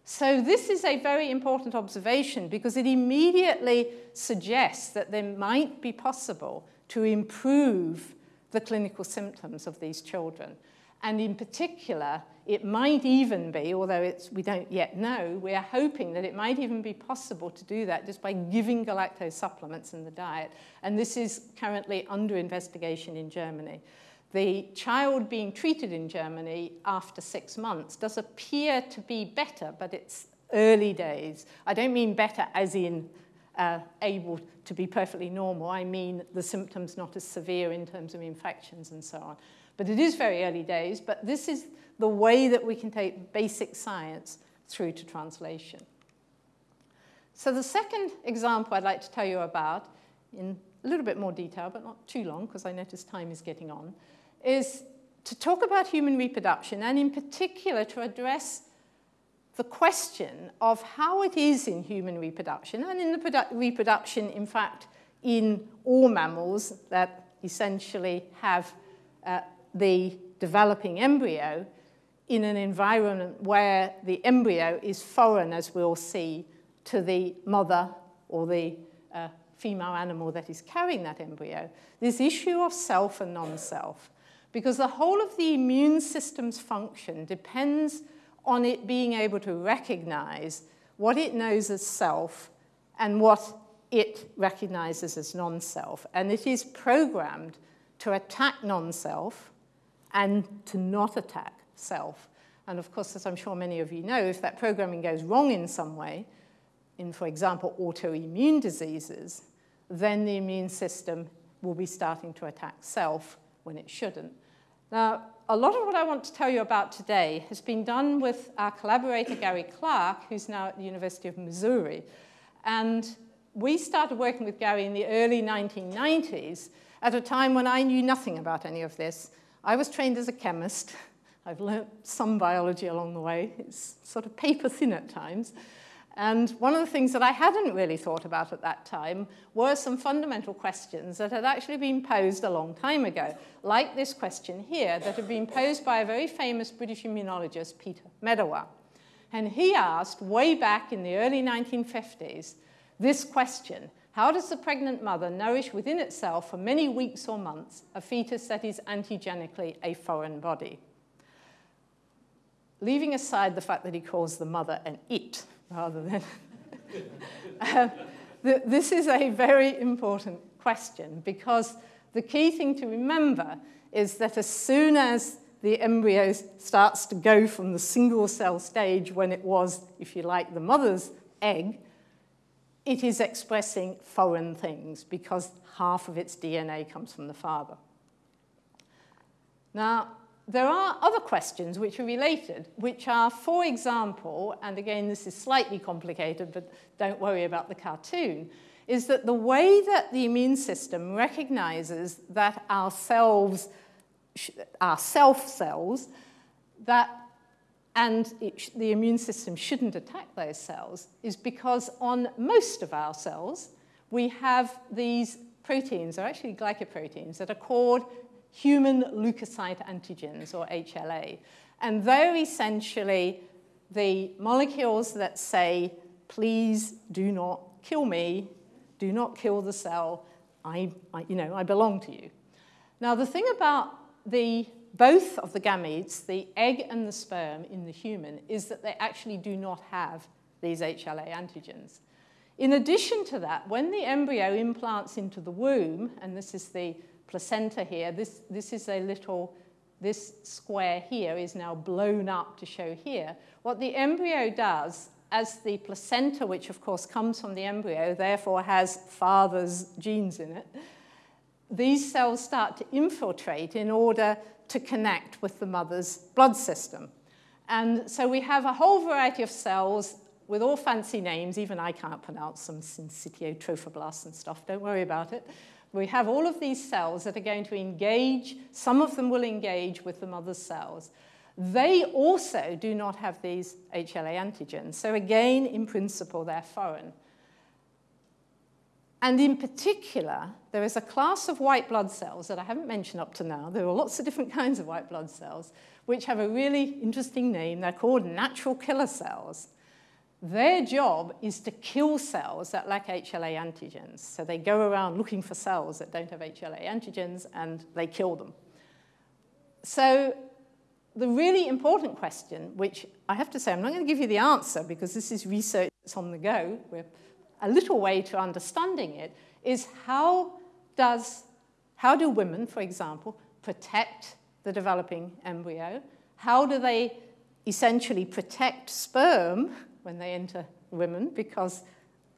So this is a very important observation because it immediately suggests that there might be possible to improve the clinical symptoms of these children. And in particular, it might even be, although we don't yet know, we are hoping that it might even be possible to do that just by giving galactose supplements in the diet. And this is currently under investigation in Germany. The child being treated in Germany after six months does appear to be better, but it's early days. I don't mean better as in uh, able to be perfectly normal. I mean the symptoms not as severe in terms of infections and so on. But it is very early days, but this is the way that we can take basic science through to translation. So the second example I'd like to tell you about, in a little bit more detail, but not too long, because I notice time is getting on, is to talk about human reproduction, and in particular to address the question of how it is in human reproduction, and in the reproduction, in fact, in all mammals that essentially have uh, the developing embryo, in an environment where the embryo is foreign, as we'll see, to the mother or the uh, female animal that is carrying that embryo, this issue of self and non-self. Because the whole of the immune system's function depends on it being able to recognize what it knows as self and what it recognizes as non-self. And it is programmed to attack non-self and to not attack self. And of course, as I'm sure many of you know, if that programming goes wrong in some way, in, for example, autoimmune diseases, then the immune system will be starting to attack self when it shouldn't. Now, a lot of what I want to tell you about today has been done with our collaborator, Gary Clark, who's now at the University of Missouri. And we started working with Gary in the early 1990s at a time when I knew nothing about any of this. I was trained as a chemist. I've learnt some biology along the way. It's sort of paper thin at times. And one of the things that I hadn't really thought about at that time were some fundamental questions that had actually been posed a long time ago, like this question here that had been posed by a very famous British immunologist, Peter Medawar. And he asked, way back in the early 1950s, this question, how does the pregnant mother nourish within itself for many weeks or months a fetus that is antigenically a foreign body? leaving aside the fact that he calls the mother an it rather than. uh, th this is a very important question because the key thing to remember is that as soon as the embryo starts to go from the single cell stage when it was, if you like, the mother's egg, it is expressing foreign things because half of its DNA comes from the father. Now, there are other questions which are related, which are, for example, and again, this is slightly complicated, but don't worry about the cartoon, is that the way that the immune system recognizes that our cells, our self cells, that and it, the immune system shouldn't attack those cells is because on most of our cells, we have these proteins, or actually glycoproteins, that are called human leukocyte antigens, or HLA. And they're essentially the molecules that say, please do not kill me, do not kill the cell, I, I, you know, I belong to you. Now, the thing about the both of the gametes, the egg and the sperm in the human, is that they actually do not have these HLA antigens. In addition to that, when the embryo implants into the womb, and this is the placenta here, this, this is a little, this square here is now blown up to show here. What the embryo does, as the placenta, which of course comes from the embryo, therefore has father's genes in it, these cells start to infiltrate in order to connect with the mother's blood system. And so we have a whole variety of cells with all fancy names, even I can't pronounce them, syncytio trophoblasts and stuff, don't worry about it. We have all of these cells that are going to engage, some of them will engage with the mother's cells. They also do not have these HLA antigens. So again, in principle, they're foreign. And in particular, there is a class of white blood cells that I haven't mentioned up to now. There are lots of different kinds of white blood cells, which have a really interesting name. They're called natural killer cells. Their job is to kill cells that lack HLA antigens. So they go around looking for cells that don't have HLA antigens, and they kill them. So the really important question, which I have to say, I'm not going to give you the answer because this is research that's on the go. We're a little way to understanding it is how does, how do women, for example, protect the developing embryo? How do they essentially protect sperm when they enter women because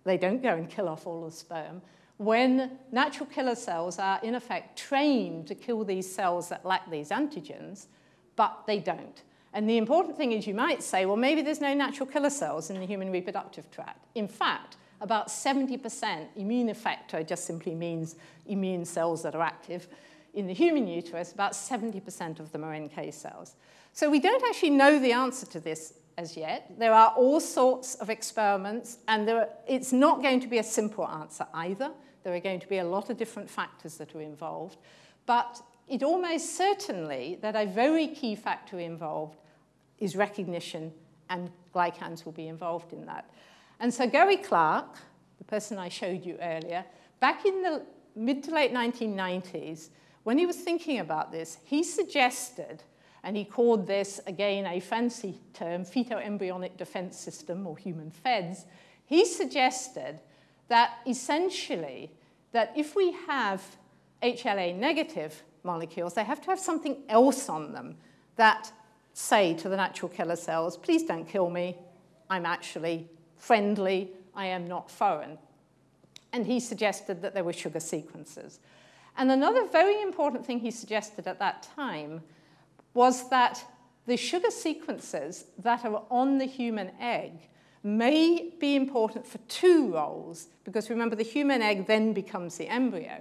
they don't go and kill off all the sperm? When natural killer cells are in effect trained to kill these cells that lack these antigens, but they don't. And the important thing is you might say, well, maybe there's no natural killer cells in the human reproductive tract. In fact, about 70% immune effector just simply means immune cells that are active. In the human uterus, about 70% of them are NK cells. So we don't actually know the answer to this as yet. There are all sorts of experiments, and are, it's not going to be a simple answer either. There are going to be a lot of different factors that are involved. But it almost certainly that a very key factor involved is recognition, and glycans will be involved in that. And so Gary Clark, the person I showed you earlier, back in the mid to late 1990s, when he was thinking about this, he suggested, and he called this, again, a fancy term, fetal-embryonic defense system, or human FEDS, he suggested that essentially, that if we have HLA negative molecules, they have to have something else on them that say to the natural killer cells, please don't kill me, I'm actually friendly, I am not foreign. And he suggested that there were sugar sequences. And another very important thing he suggested at that time was that the sugar sequences that are on the human egg may be important for two roles, because remember, the human egg then becomes the embryo,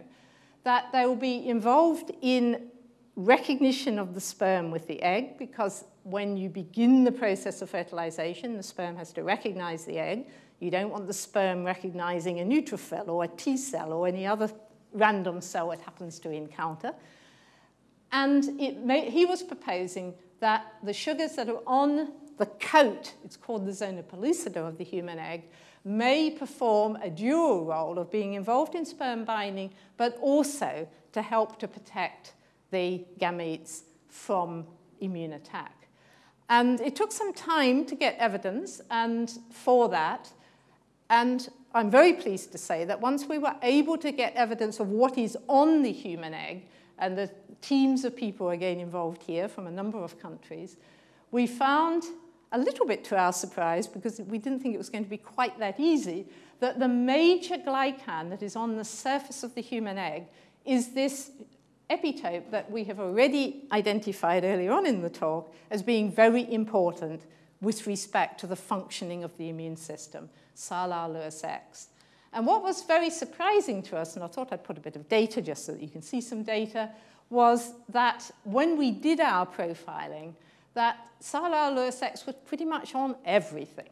that they will be involved in recognition of the sperm with the egg, because when you begin the process of fertilization, the sperm has to recognize the egg. You don't want the sperm recognizing a neutrophil or a T cell or any other random cell it happens to encounter. And he was proposing that the sugars that are on the coat, it's called the zona pellucida of the human egg, may perform a dual role of being involved in sperm binding, but also to help to protect the gametes from immune attack. And it took some time to get evidence and for that. And I'm very pleased to say that once we were able to get evidence of what is on the human egg, and the teams of people again involved here from a number of countries, we found a little bit to our surprise, because we didn't think it was going to be quite that easy, that the major glycan that is on the surface of the human egg is this epitope that we have already identified earlier on in the talk as being very important with respect to the functioning of the immune system, Sialyl Lewis X. And what was very surprising to us, and I thought I'd put a bit of data just so that you can see some data, was that when we did our profiling, that Sialyl Lewis X was pretty much on everything.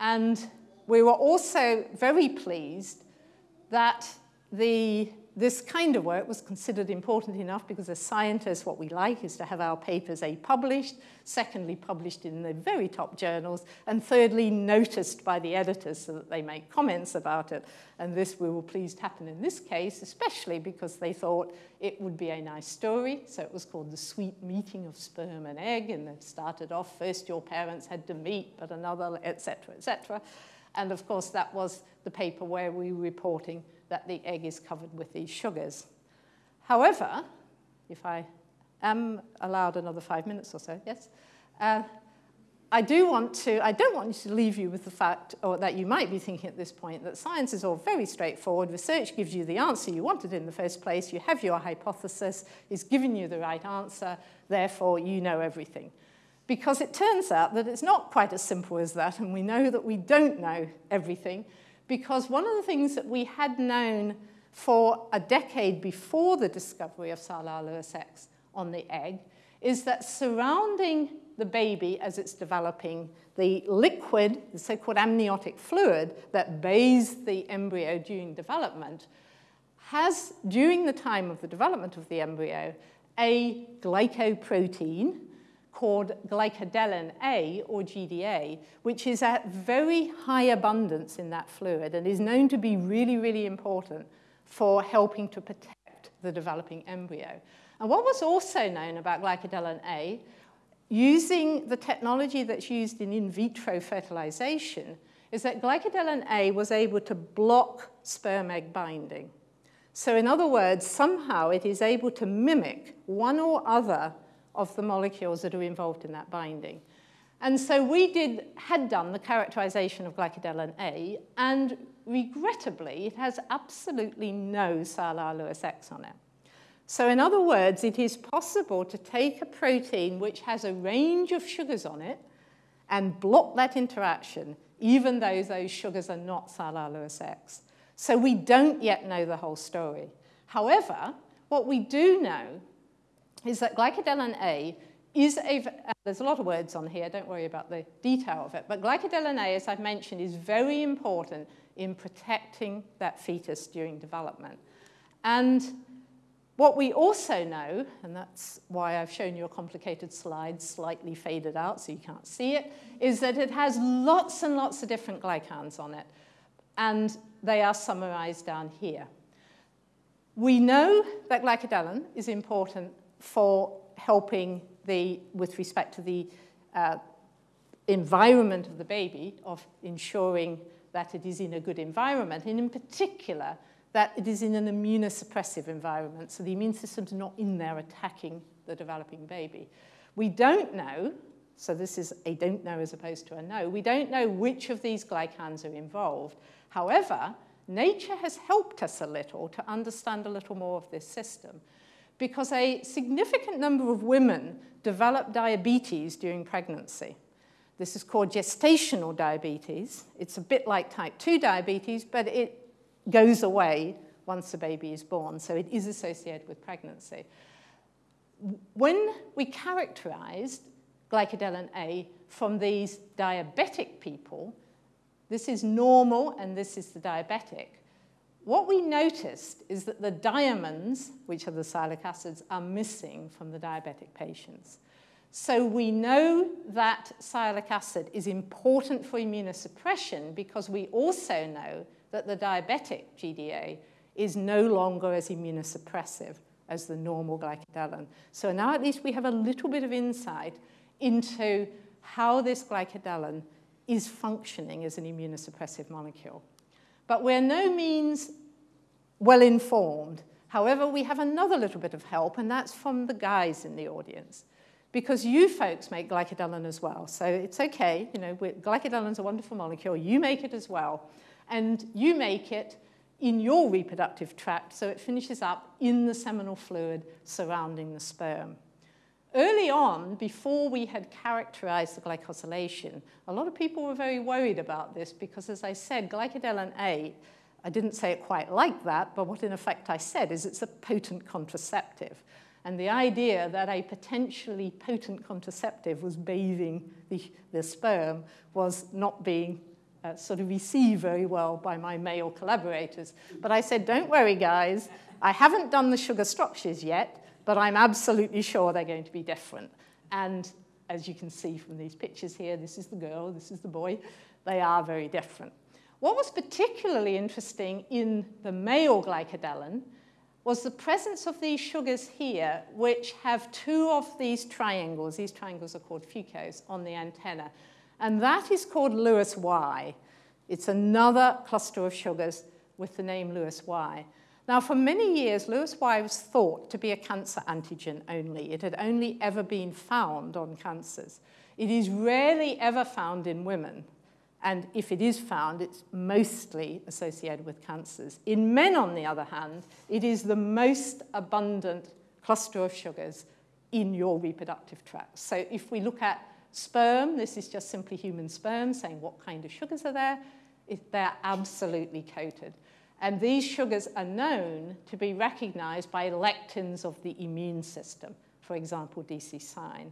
And we were also very pleased that the this kind of work was considered important enough because as scientists, what we like is to have our papers A, published, secondly, published in the very top journals, and thirdly, noticed by the editors so that they make comments about it. And this we were pleased happened in this case, especially because they thought it would be a nice story. So it was called The Sweet Meeting of Sperm and Egg, and it started off, first your parents had to meet, but another, etc., etc. And of course, that was the paper where we were reporting that the egg is covered with these sugars. However, if I am allowed another five minutes or so, yes, uh, I do want to, I don't want to leave you with the fact, or that you might be thinking at this point, that science is all very straightforward. Research gives you the answer you wanted in the first place. You have your hypothesis, it's giving you the right answer, therefore you know everything. Because it turns out that it's not quite as simple as that, and we know that we don't know everything, because one of the things that we had known for a decade before the discovery of Sialyl Lewis X on the egg is that surrounding the baby as it's developing, the liquid, the so-called amniotic fluid that bathes the embryo during development, has, during the time of the development of the embryo, a glycoprotein, called glycodelin A, or GDA, which is at very high abundance in that fluid and is known to be really, really important for helping to protect the developing embryo. And what was also known about glycodelin A, using the technology that's used in in vitro fertilization, is that glycodelin A was able to block sperm egg binding. So in other words, somehow it is able to mimic one or other of the molecules that are involved in that binding. And so we did, had done the characterization of glycodelin A, and regrettably, it has absolutely no Sialyl Lewis X on it. So in other words, it is possible to take a protein which has a range of sugars on it and block that interaction, even though those sugars are not Sialyl Lewis X. So we don't yet know the whole story. However, what we do know is that glycodelin A is a, uh, there's a lot of words on here, don't worry about the detail of it, but glycodelin A, as I've mentioned, is very important in protecting that fetus during development. And what we also know, and that's why I've shown you a complicated slide slightly faded out so you can't see it, is that it has lots and lots of different glycans on it. And they are summarized down here. We know that glycodelin is important for helping the, with respect to the uh, environment of the baby, of ensuring that it is in a good environment, and in particular, that it is in an immunosuppressive environment, so the immune system's not in there attacking the developing baby. We don't know, so this is a don't know as opposed to a no, we don't know which of these glycans are involved. However, nature has helped us a little to understand a little more of this system because a significant number of women develop diabetes during pregnancy. This is called gestational diabetes. It's a bit like type 2 diabetes, but it goes away once the baby is born, so it is associated with pregnancy. When we characterized glycodelin A from these diabetic people, this is normal and this is the diabetic. What we noticed is that the diamonds, which are the sialic acids, are missing from the diabetic patients. So we know that sialic acid is important for immunosuppression because we also know that the diabetic GDA is no longer as immunosuppressive as the normal glycodelin. So now at least we have a little bit of insight into how this glycodelin is functioning as an immunosuppressive molecule. But we're no means well informed. However, we have another little bit of help, and that's from the guys in the audience. because you folks make glycodelin as well. So it's okay, you know, glycodelin is a wonderful molecule. You make it as well. And you make it in your reproductive tract, so it finishes up in the seminal fluid surrounding the sperm. Early on, before we had characterized the glycosylation, a lot of people were very worried about this because, as I said, glycodelin A, I didn't say it quite like that, but what in effect I said is it's a potent contraceptive. And the idea that a potentially potent contraceptive was bathing the, the sperm was not being uh, sort of received very well by my male collaborators. But I said, don't worry, guys. I haven't done the sugar structures yet, but I'm absolutely sure they're going to be different. And as you can see from these pictures here, this is the girl, this is the boy. They are very different. What was particularly interesting in the male glycodelin was the presence of these sugars here, which have two of these triangles. These triangles are called fucose on the antenna. And that is called Lewis Y. It's another cluster of sugars with the name Lewis Y. Now, for many years, Lewis Y was thought to be a cancer antigen only. It had only ever been found on cancers. It is rarely ever found in women. And if it is found, it's mostly associated with cancers. In men, on the other hand, it is the most abundant cluster of sugars in your reproductive tract. So if we look at sperm, this is just simply human sperm saying what kind of sugars are there. They're absolutely coated. And these sugars are known to be recognized by lectins of the immune system, for example, DC-SIGN.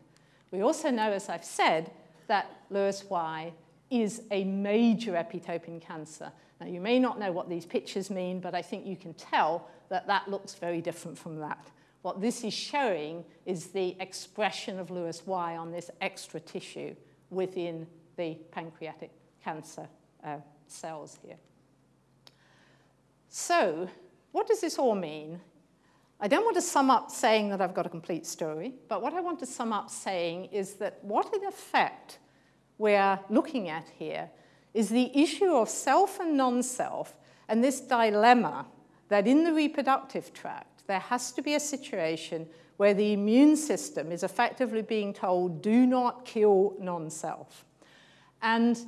We also know, as I've said, that Lewis Y is a major epitope in cancer. Now, you may not know what these pictures mean, but I think you can tell that that looks very different from that. What this is showing is the expression of Lewis Y on this extra tissue within the pancreatic cancer uh, cells here. So what does this all mean? I don't want to sum up saying that I've got a complete story, but what I want to sum up saying is that what in effect we're looking at here is the issue of self and non-self and this dilemma that in the reproductive tract, there has to be a situation where the immune system is effectively being told, do not kill non-self. And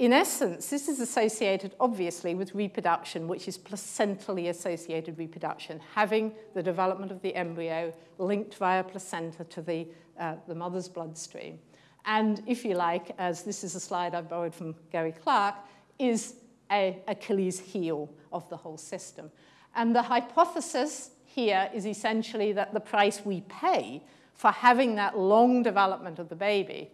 in essence, this is associated, obviously, with reproduction, which is placentally associated reproduction, having the development of the embryo linked via placenta to the, uh, the mother's bloodstream. And if you like, as this is a slide I've borrowed from Gary Clark, is a Achilles heel of the whole system. And the hypothesis here is essentially that the price we pay for having that long development of the baby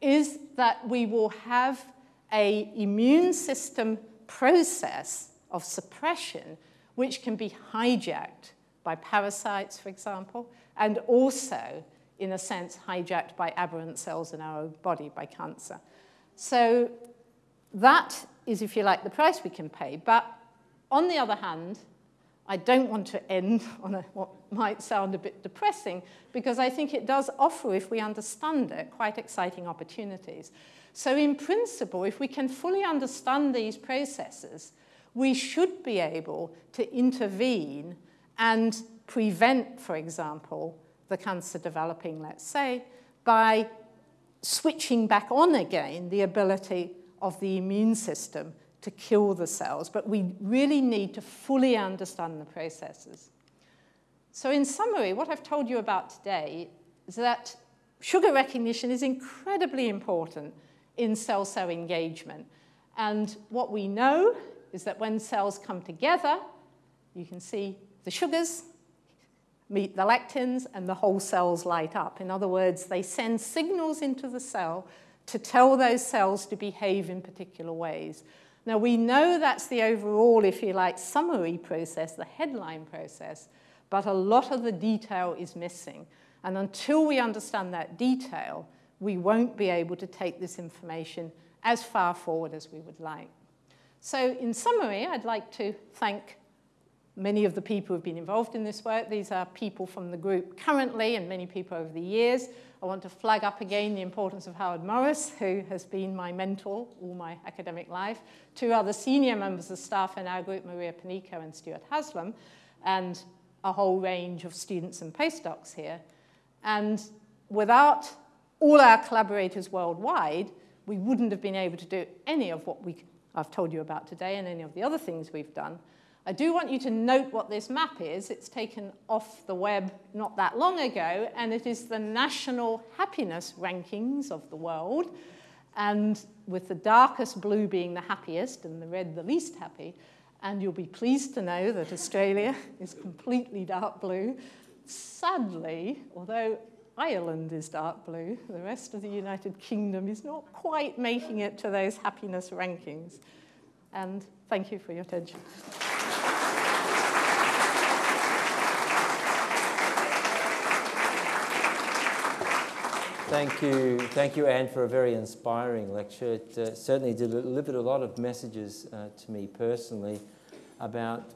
is that we will have a immune system process of suppression which can be hijacked by parasites, for example, and also, in a sense, hijacked by aberrant cells in our body by cancer. So that is, if you like, the price we can pay. But on the other hand, I don't want to end on a, what might sound a bit depressing, because I think it does offer, if we understand it, quite exciting opportunities. So in principle, if we can fully understand these processes, we should be able to intervene and prevent, for example, the cancer developing, let's say, by switching back on again the ability of the immune system to kill the cells. But we really need to fully understand the processes. So in summary, what I've told you about today is that sugar recognition is incredibly important in cell-cell engagement. And what we know is that when cells come together, you can see the sugars meet the lectins and the whole cells light up. In other words, they send signals into the cell to tell those cells to behave in particular ways. Now, we know that's the overall, if you like, summary process, the headline process, but a lot of the detail is missing. And until we understand that detail, we won't be able to take this information as far forward as we would like. So in summary, I'd like to thank many of the people who've been involved in this work. These are people from the group currently and many people over the years. I want to flag up again the importance of Howard Morris, who has been my mentor all my academic life, two other senior members of staff in our group, Maria Panico and Stuart Haslam, and a whole range of students and postdocs here. And without all our collaborators worldwide, we wouldn't have been able to do any of what we, I've told you about today and any of the other things we've done. I do want you to note what this map is. It's taken off the web not that long ago, and it is the national happiness rankings of the world. And with the darkest blue being the happiest and the red the least happy. And you'll be pleased to know that Australia is completely dark blue. Sadly, although Ireland is dark blue, the rest of the United Kingdom is not quite making it to those happiness rankings. And thank you for your attention. Thank you, thank you, Anne, for a very inspiring lecture. It uh, certainly delivered a lot of messages uh, to me personally about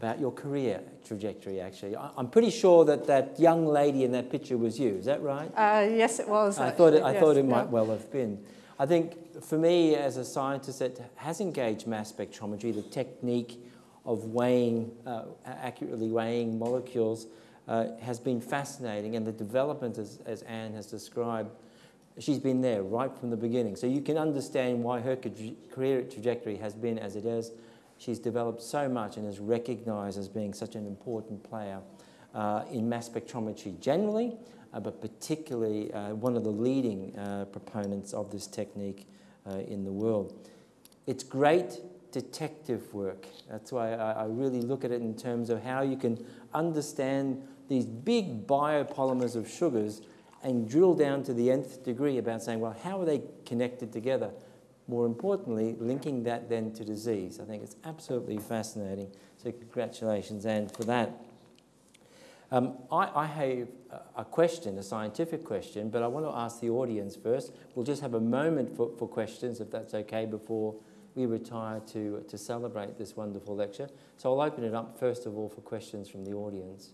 about your career trajectory. Actually, I, am pretty sure that that young lady in that picture was you. Is that right? Uh, yes, it was. I thought it, I yes, thought it yeah. might well have been. I think for me, as a scientist that has engaged mass spectrometry, the technique of weighing uh, accurately weighing molecules uh, has been fascinating, and the development, as, as Anne has described, she's been there right from the beginning. So you can understand why her career trajectory has been as it is. She's developed so much and is recognized as being such an important player uh, in mass spectrometry generally, uh, but particularly uh, one of the leading uh, proponents of this technique uh, in the world. It's great detective work. That's why I, I really look at it in terms of how you can understand these big biopolymers of sugars and drill down to the nth degree about saying, well, how are they connected together? More importantly, linking that then to disease. I think it's absolutely fascinating. So congratulations, Anne, for that. Um, I, I, have a question, a scientific question, but I want to ask the audience first. We'll just have a moment for, for questions, if that's okay, before we retire to, to celebrate this wonderful lecture. So I'll open it up, first of all, for questions from the audience.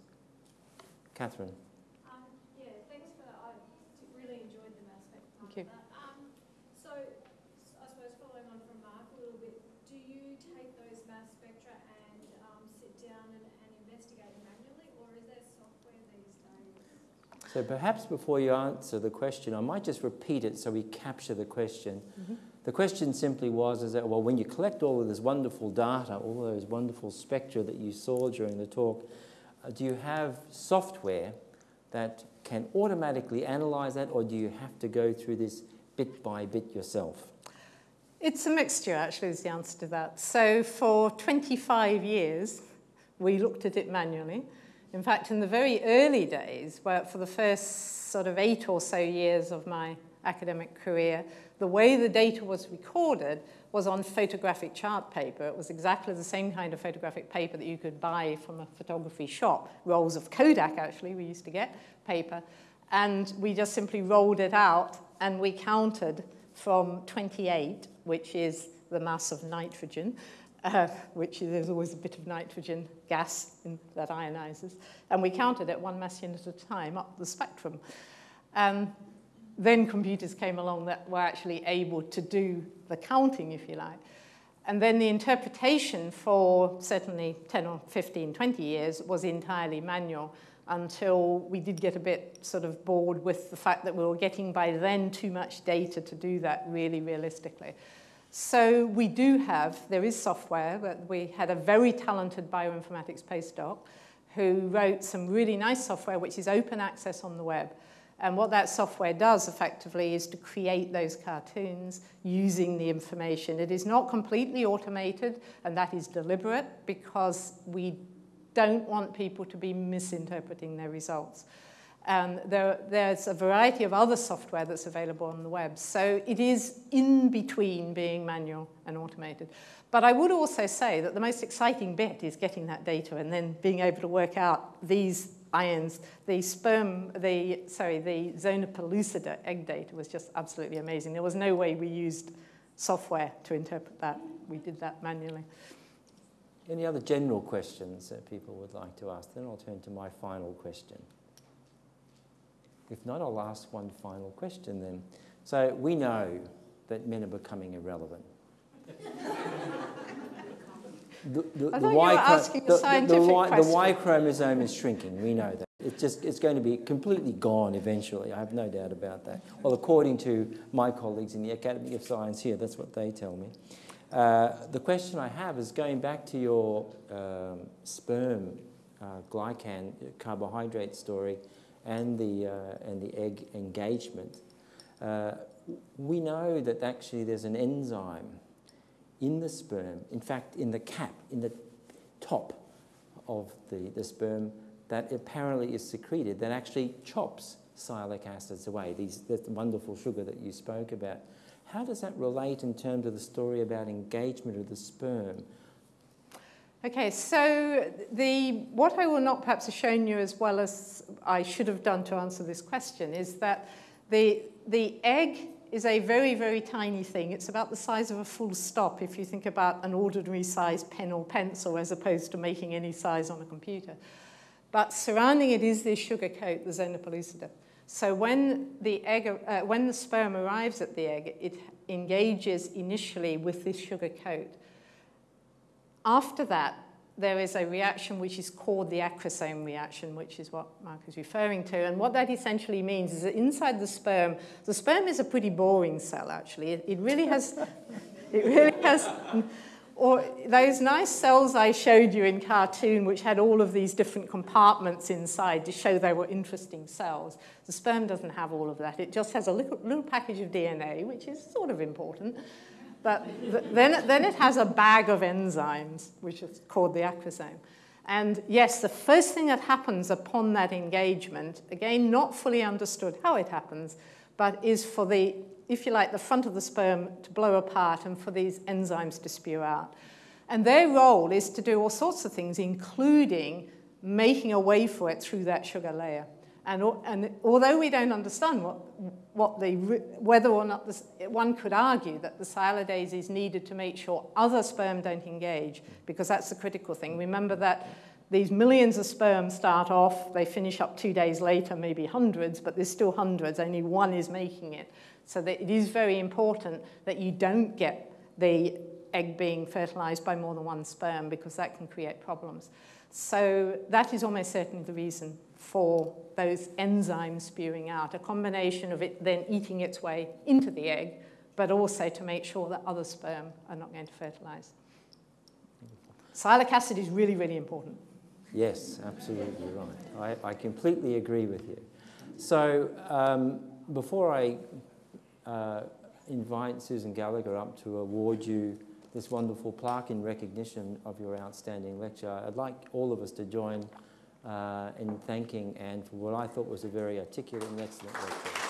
Catherine. Um, yeah, thanks for that. I really enjoyed the mass spec. Thank you. Um, so, I suppose following on from Mark a little bit, do you take those mass spectra and um, sit down and, and investigate manually, or is there software these days? So perhaps before you answer the question, I might just repeat it so we capture the question. Mm -hmm. The question simply was, is that, well, when you collect all of this wonderful data, all those wonderful spectra that you saw during the talk, uh, do you have software that can automatically analyze that, or do you have to go through this bit by bit yourself? It's a mixture, actually, is the answer to that. So for 25 years, we looked at it manually. In fact, in the very early days, for the first sort of eight or so years of my academic career, the way the data was recorded was on photographic chart paper. It was exactly the same kind of photographic paper that you could buy from a photography shop. Rolls of Kodak, actually, we used to get paper. And we just simply rolled it out and we counted from 28, which is the mass of nitrogen, uh, which there's always a bit of nitrogen gas in, that ionizes. And we counted it one mass unit at a time up the spectrum. Um, then computers came along that were actually able to do the counting, if you like. And then the interpretation for certainly 10 or 15, 20 years was entirely manual until we did get a bit sort of bored with the fact that we were getting by then too much data to do that really realistically. So we do have, there is software, but we had a very talented bioinformatics postdoc who wrote some really nice software which is open access on the web. And what that software does effectively is to create those cartoons using the information. It is not completely automated, and that is deliberate because we don't want people to be misinterpreting their results. And there, there's a variety of other software that's available on the web. So it is in between being manual and automated. But I would also say that the most exciting bit is getting that data and then being able to work out these ions. The sperm, the, sorry, the zona pellucida egg data was just absolutely amazing. There was no way we used software to interpret that. We did that manually. Any other general questions that people would like to ask? Then I'll turn to my final question. If not, I'll ask one final question then. So we know that men are becoming irrelevant. The, the, the, y, the, the, the, y, the Y chromosome is shrinking. We know that. It's just it's going to be completely gone eventually. I have no doubt about that. Well, according to my colleagues in the Academy of Science here, that's what they tell me. Uh, the question I have is going back to your um, sperm uh, glycan carbohydrate story and the uh, and the egg engagement. Uh, we know that actually there's an enzyme in the sperm, in fact, in the cap, in the top of the, the sperm, that apparently is secreted that actually chops sialic acids away, these, that wonderful sugar that you spoke about. How does that relate in terms of the story about engagement of the sperm? Okay, so the, what I will not perhaps have shown you as well as I should have done to answer this question is that the, the egg is a very, very tiny thing. It's about the size of a full stop if you think about an ordinary size pen or pencil as opposed to making any size on a computer. But surrounding it is this sugar coat, the zona pellucida. So when the, egg, uh, when the sperm arrives at the egg, it engages initially with this sugar coat. After that, there is a reaction which is called the acrosome reaction, which is what Mark is referring to. And what that essentially means is that inside the sperm, the sperm is a pretty boring cell, actually. It, it really has, it really has, or those nice cells I showed you in cartoon, which had all of these different compartments inside to show they were interesting cells. The sperm doesn't have all of that. It just has a little, little package of DNA, which is sort of important. But then, then it has a bag of enzymes, which is called the acrosome. And yes, the first thing that happens upon that engagement, again, not fully understood how it happens, but is for the, if you like, the front of the sperm to blow apart and for these enzymes to spew out. And their role is to do all sorts of things, including making a way for it through that sugar layer. And, and although we don't understand what, what the, whether or not this, one could argue that the sialidase is needed to make sure other sperm don't engage, because that's the critical thing. Remember that these millions of sperm start off, they finish up two days later, maybe hundreds, but there's still hundreds, only one is making it. So that it is very important that you don't get the egg being fertilized by more than one sperm, because that can create problems. So that is almost certainly the reason for those enzymes spewing out, a combination of it then eating its way into the egg, but also to make sure that other sperm are not going to fertilize. Sialic acid is really, really important. Yes, absolutely right. I, I completely agree with you. So um, before I uh, invite Susan Gallagher up to award you this wonderful plaque in recognition of your outstanding lecture, I'd like all of us to join Uh, in thanking Anne for what I thought was a very articulate and excellent lecture.